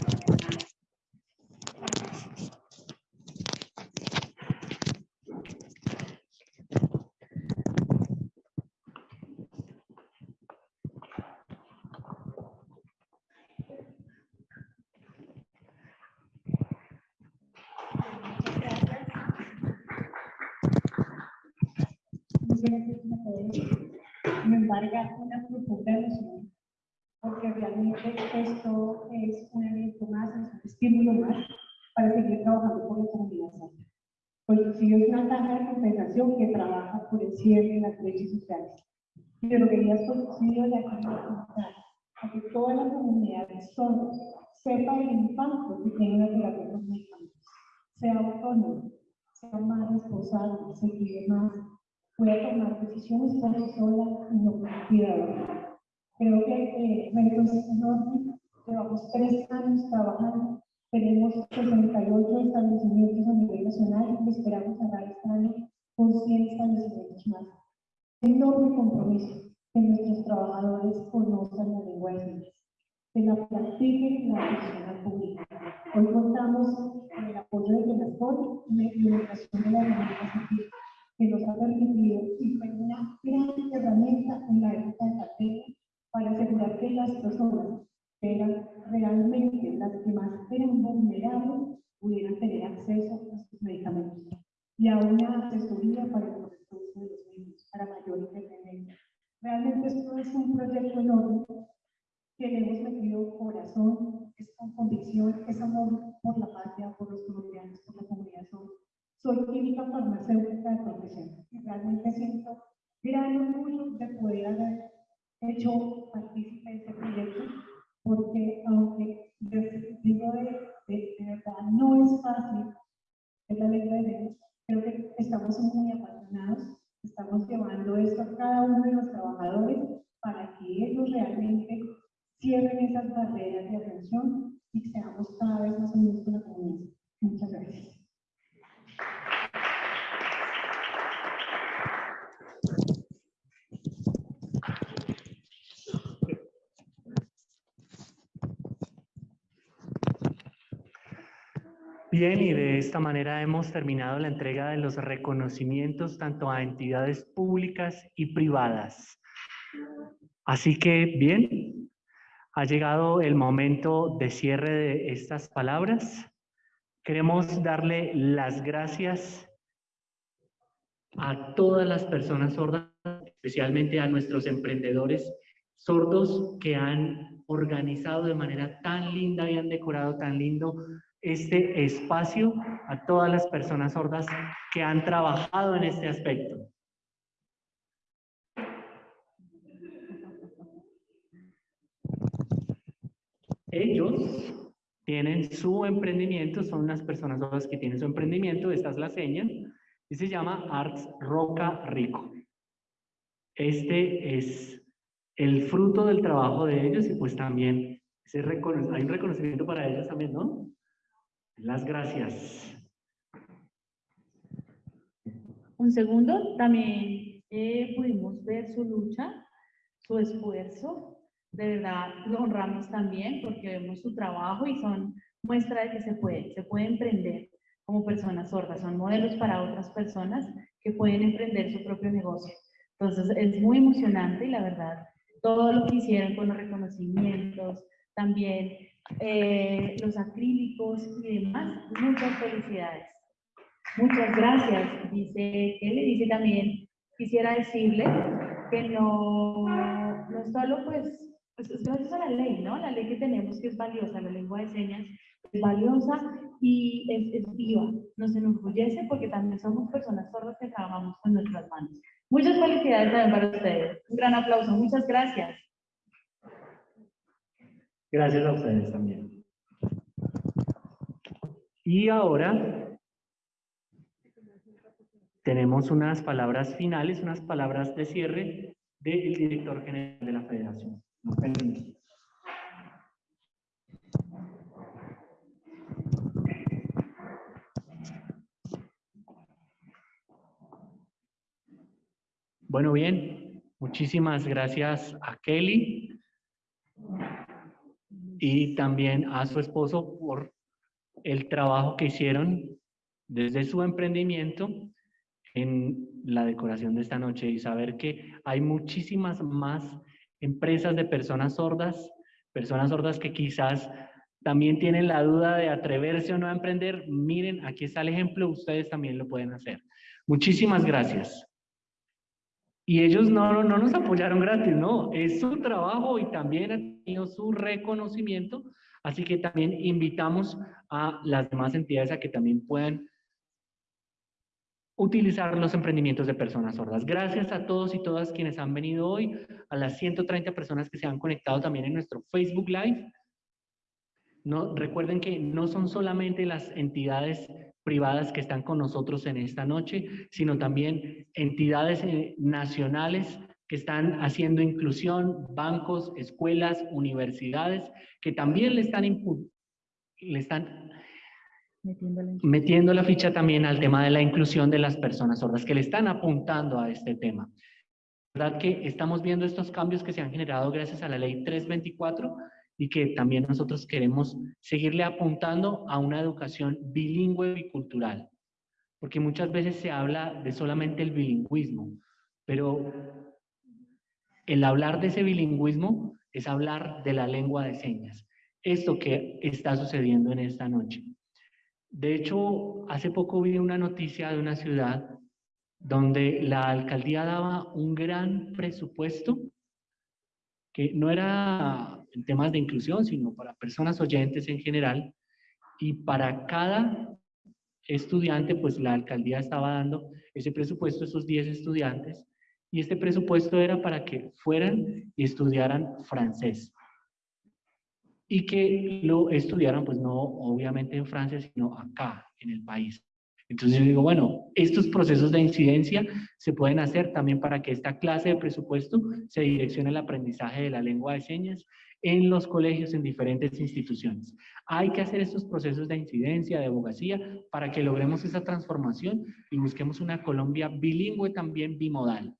esto es un evento más, es un estímulo más para seguir trabajando por la comunidad sana. Pues sí es una tasa de compensación que trabaja por el cierre de las brechas sociales. Pero quería subsidio de aquí a que toda la comunidad sordos sepa el impacto que tiene la terapia con medicamentos, sea autónomo, sea más responsable, se cuide más, pueda tomar decisiones por sí sola y no por cuidado. Creo que eh, retos enormes, llevamos tres años trabajando, tenemos 68 establecimientos a nivel nacional y esperamos cerrar este año con 100 establecimientos más. Enorme compromiso que nuestros trabajadores conozcan la lengua de señas, que la practiquen en la oficina pública. Hoy contamos con el apoyo de Benascol y la implementación de la herramienta que nos ha permitido y fue una gran herramienta en la época de pandemia para asegurar que las personas que eran realmente las que más eran vulnerables pudieran tener acceso a sus medicamentos y a una asesoría para el proceso de los niños, para mayor independencia. Realmente esto es un proyecto enorme que le hemos metido corazón, es con convicción, es amor por la patria, por los colombianos, por la comunidad. Soy química farmacéutica de profesión y realmente siento gran orgullo de poder haber hecho partícipe de este proyecto, porque aunque digo de, verdad no es fácil, es la lengua de creo que estamos muy apasionados, estamos llevando esto a cada uno de los trabajadores para que ellos realmente cierren esas barreras de atención y seamos cada vez más unidos con la comunidad. Muchas gracias. Bien, y de esta manera hemos terminado la entrega de los reconocimientos tanto a entidades públicas y privadas. Así que, bien, ha llegado el momento de cierre de estas palabras. Queremos darle las gracias a todas las personas sordas, especialmente a nuestros emprendedores sordos que han organizado de manera tan linda y han decorado tan lindo este espacio a todas las personas sordas que han trabajado en este aspecto. Ellos tienen su emprendimiento, son unas personas sordas que tienen su emprendimiento, esta es la seña, y se llama Arts Roca Rico. Este es el fruto del trabajo de ellos y pues también hay un reconocimiento para ellos también, ¿no? Las gracias. Un segundo, también eh, pudimos ver su lucha, su esfuerzo. De verdad, lo honramos también porque vemos su trabajo y son muestra de que se puede, se puede emprender como personas sordas, son modelos para otras personas que pueden emprender su propio negocio. Entonces, es muy emocionante y la verdad, todo lo que hicieron con los reconocimientos, también eh, los acrílicos y demás. Muchas felicidades. Muchas gracias. Dice, él le dice también, quisiera decirle que no, no solo pues, pues, es gracias a la ley, ¿no? La ley que tenemos que es valiosa, la lengua de señas es valiosa y es, es viva. Nos enorgullece porque también somos personas sordas que trabajamos con nuestras manos. Muchas felicidades también para ustedes. Un gran aplauso. Muchas gracias. Gracias a ustedes también. Y ahora tenemos unas palabras finales, unas palabras de cierre del director general de la federación. Bueno, bien, muchísimas gracias a Kelly y también a su esposo por el trabajo que hicieron desde su emprendimiento en la decoración de esta noche y saber que hay muchísimas más empresas de personas sordas, personas sordas que quizás también tienen la duda de atreverse o no a emprender. Miren, aquí está el ejemplo, ustedes también lo pueden hacer. Muchísimas gracias. Y ellos no, no nos apoyaron gratis, no, es su trabajo y también tenido su reconocimiento, así que también invitamos a las demás entidades a que también puedan utilizar los emprendimientos de personas sordas. Gracias a todos y todas quienes han venido hoy, a las 130 personas que se han conectado también en nuestro Facebook Live. No, recuerden que no son solamente las entidades privadas que están con nosotros en esta noche, sino también entidades eh, nacionales que están haciendo inclusión, bancos, escuelas, universidades, que también le están, le están metiendo la, ficha también al tema de la inclusión de las personas sordas, que le están apuntando a este tema. ¿Verdad que estamos viendo estos cambios que se han generado gracias a la ley 324 y que también nosotros queremos seguirle apuntando a una educación bilingüe y cultural. Porque muchas veces se habla de solamente el bilingüismo, pero el hablar de ese bilingüismo es hablar de la lengua de señas. Esto que está sucediendo en esta noche. De hecho, hace poco vi una noticia de una ciudad donde la alcaldía daba un gran presupuesto que no era en temas de inclusión, sino para personas oyentes en general. Y para cada estudiante, pues la alcaldía estaba dando ese presupuesto a esos 10 estudiantes. Y este presupuesto era para que fueran y estudiaran francés. Y que lo estudiaran, pues no obviamente en Francia, sino acá, en el país. Entonces yo digo, bueno, estos procesos de incidencia se pueden hacer también para que esta clase de presupuesto se direccione al aprendizaje de la lengua de señas en los colegios, en diferentes instituciones. Hay que hacer estos procesos de incidencia, de abogacía, para que logremos esa transformación y busquemos una Colombia bilingüe también bimodal.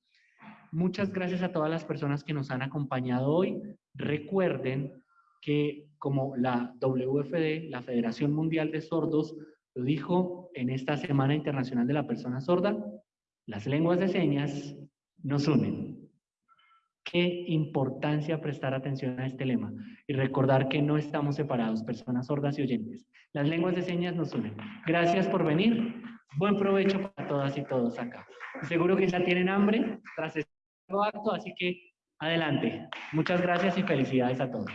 Muchas gracias a todas las personas que nos han acompañado hoy. Recuerden que como la WFD, la Federación Mundial de Sordos, lo dijo en esta Semana Internacional de la Persona Sorda, las lenguas de señas nos unen. Qué importancia prestar atención a este lema y recordar que no estamos separados, personas sordas y oyentes. Las lenguas de señas nos unen. Gracias por venir. Buen provecho para todas y todos acá. Seguro que ya tienen hambre tras acto, así que adelante. Muchas gracias y felicidades a todos.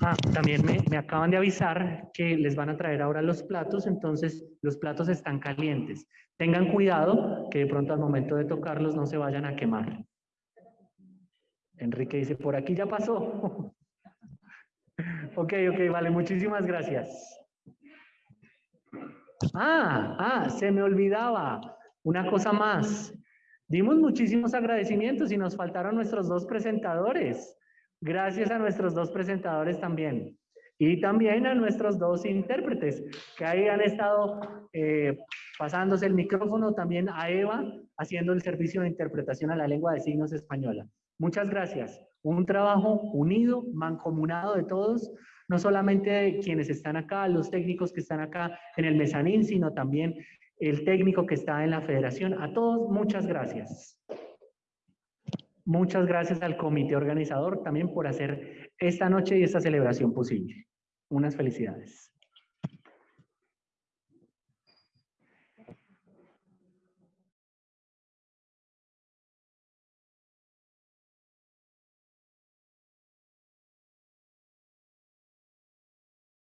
Ah, también me, me, acaban de avisar que les van a traer ahora los platos, entonces los platos están calientes. Tengan cuidado que de pronto al momento de tocarlos no se vayan a quemar. Enrique dice, por aquí ya pasó. ok, ok, vale, muchísimas gracias. Ah, ah, se me olvidaba una cosa más. Dimos muchísimos agradecimientos y nos faltaron nuestros dos presentadores. Gracias a nuestros dos presentadores también. Y también a nuestros dos intérpretes que ahí han estado eh, pasándose el micrófono, también a Eva haciendo el servicio de interpretación a la lengua de signos española. Muchas gracias. Un trabajo unido, mancomunado de todos, no solamente de quienes están acá, los técnicos que están acá en el mezanín, sino también el técnico que está en la federación. A todos, muchas gracias. Muchas gracias al comité organizador también por hacer esta noche y esta celebración posible. Unas felicidades.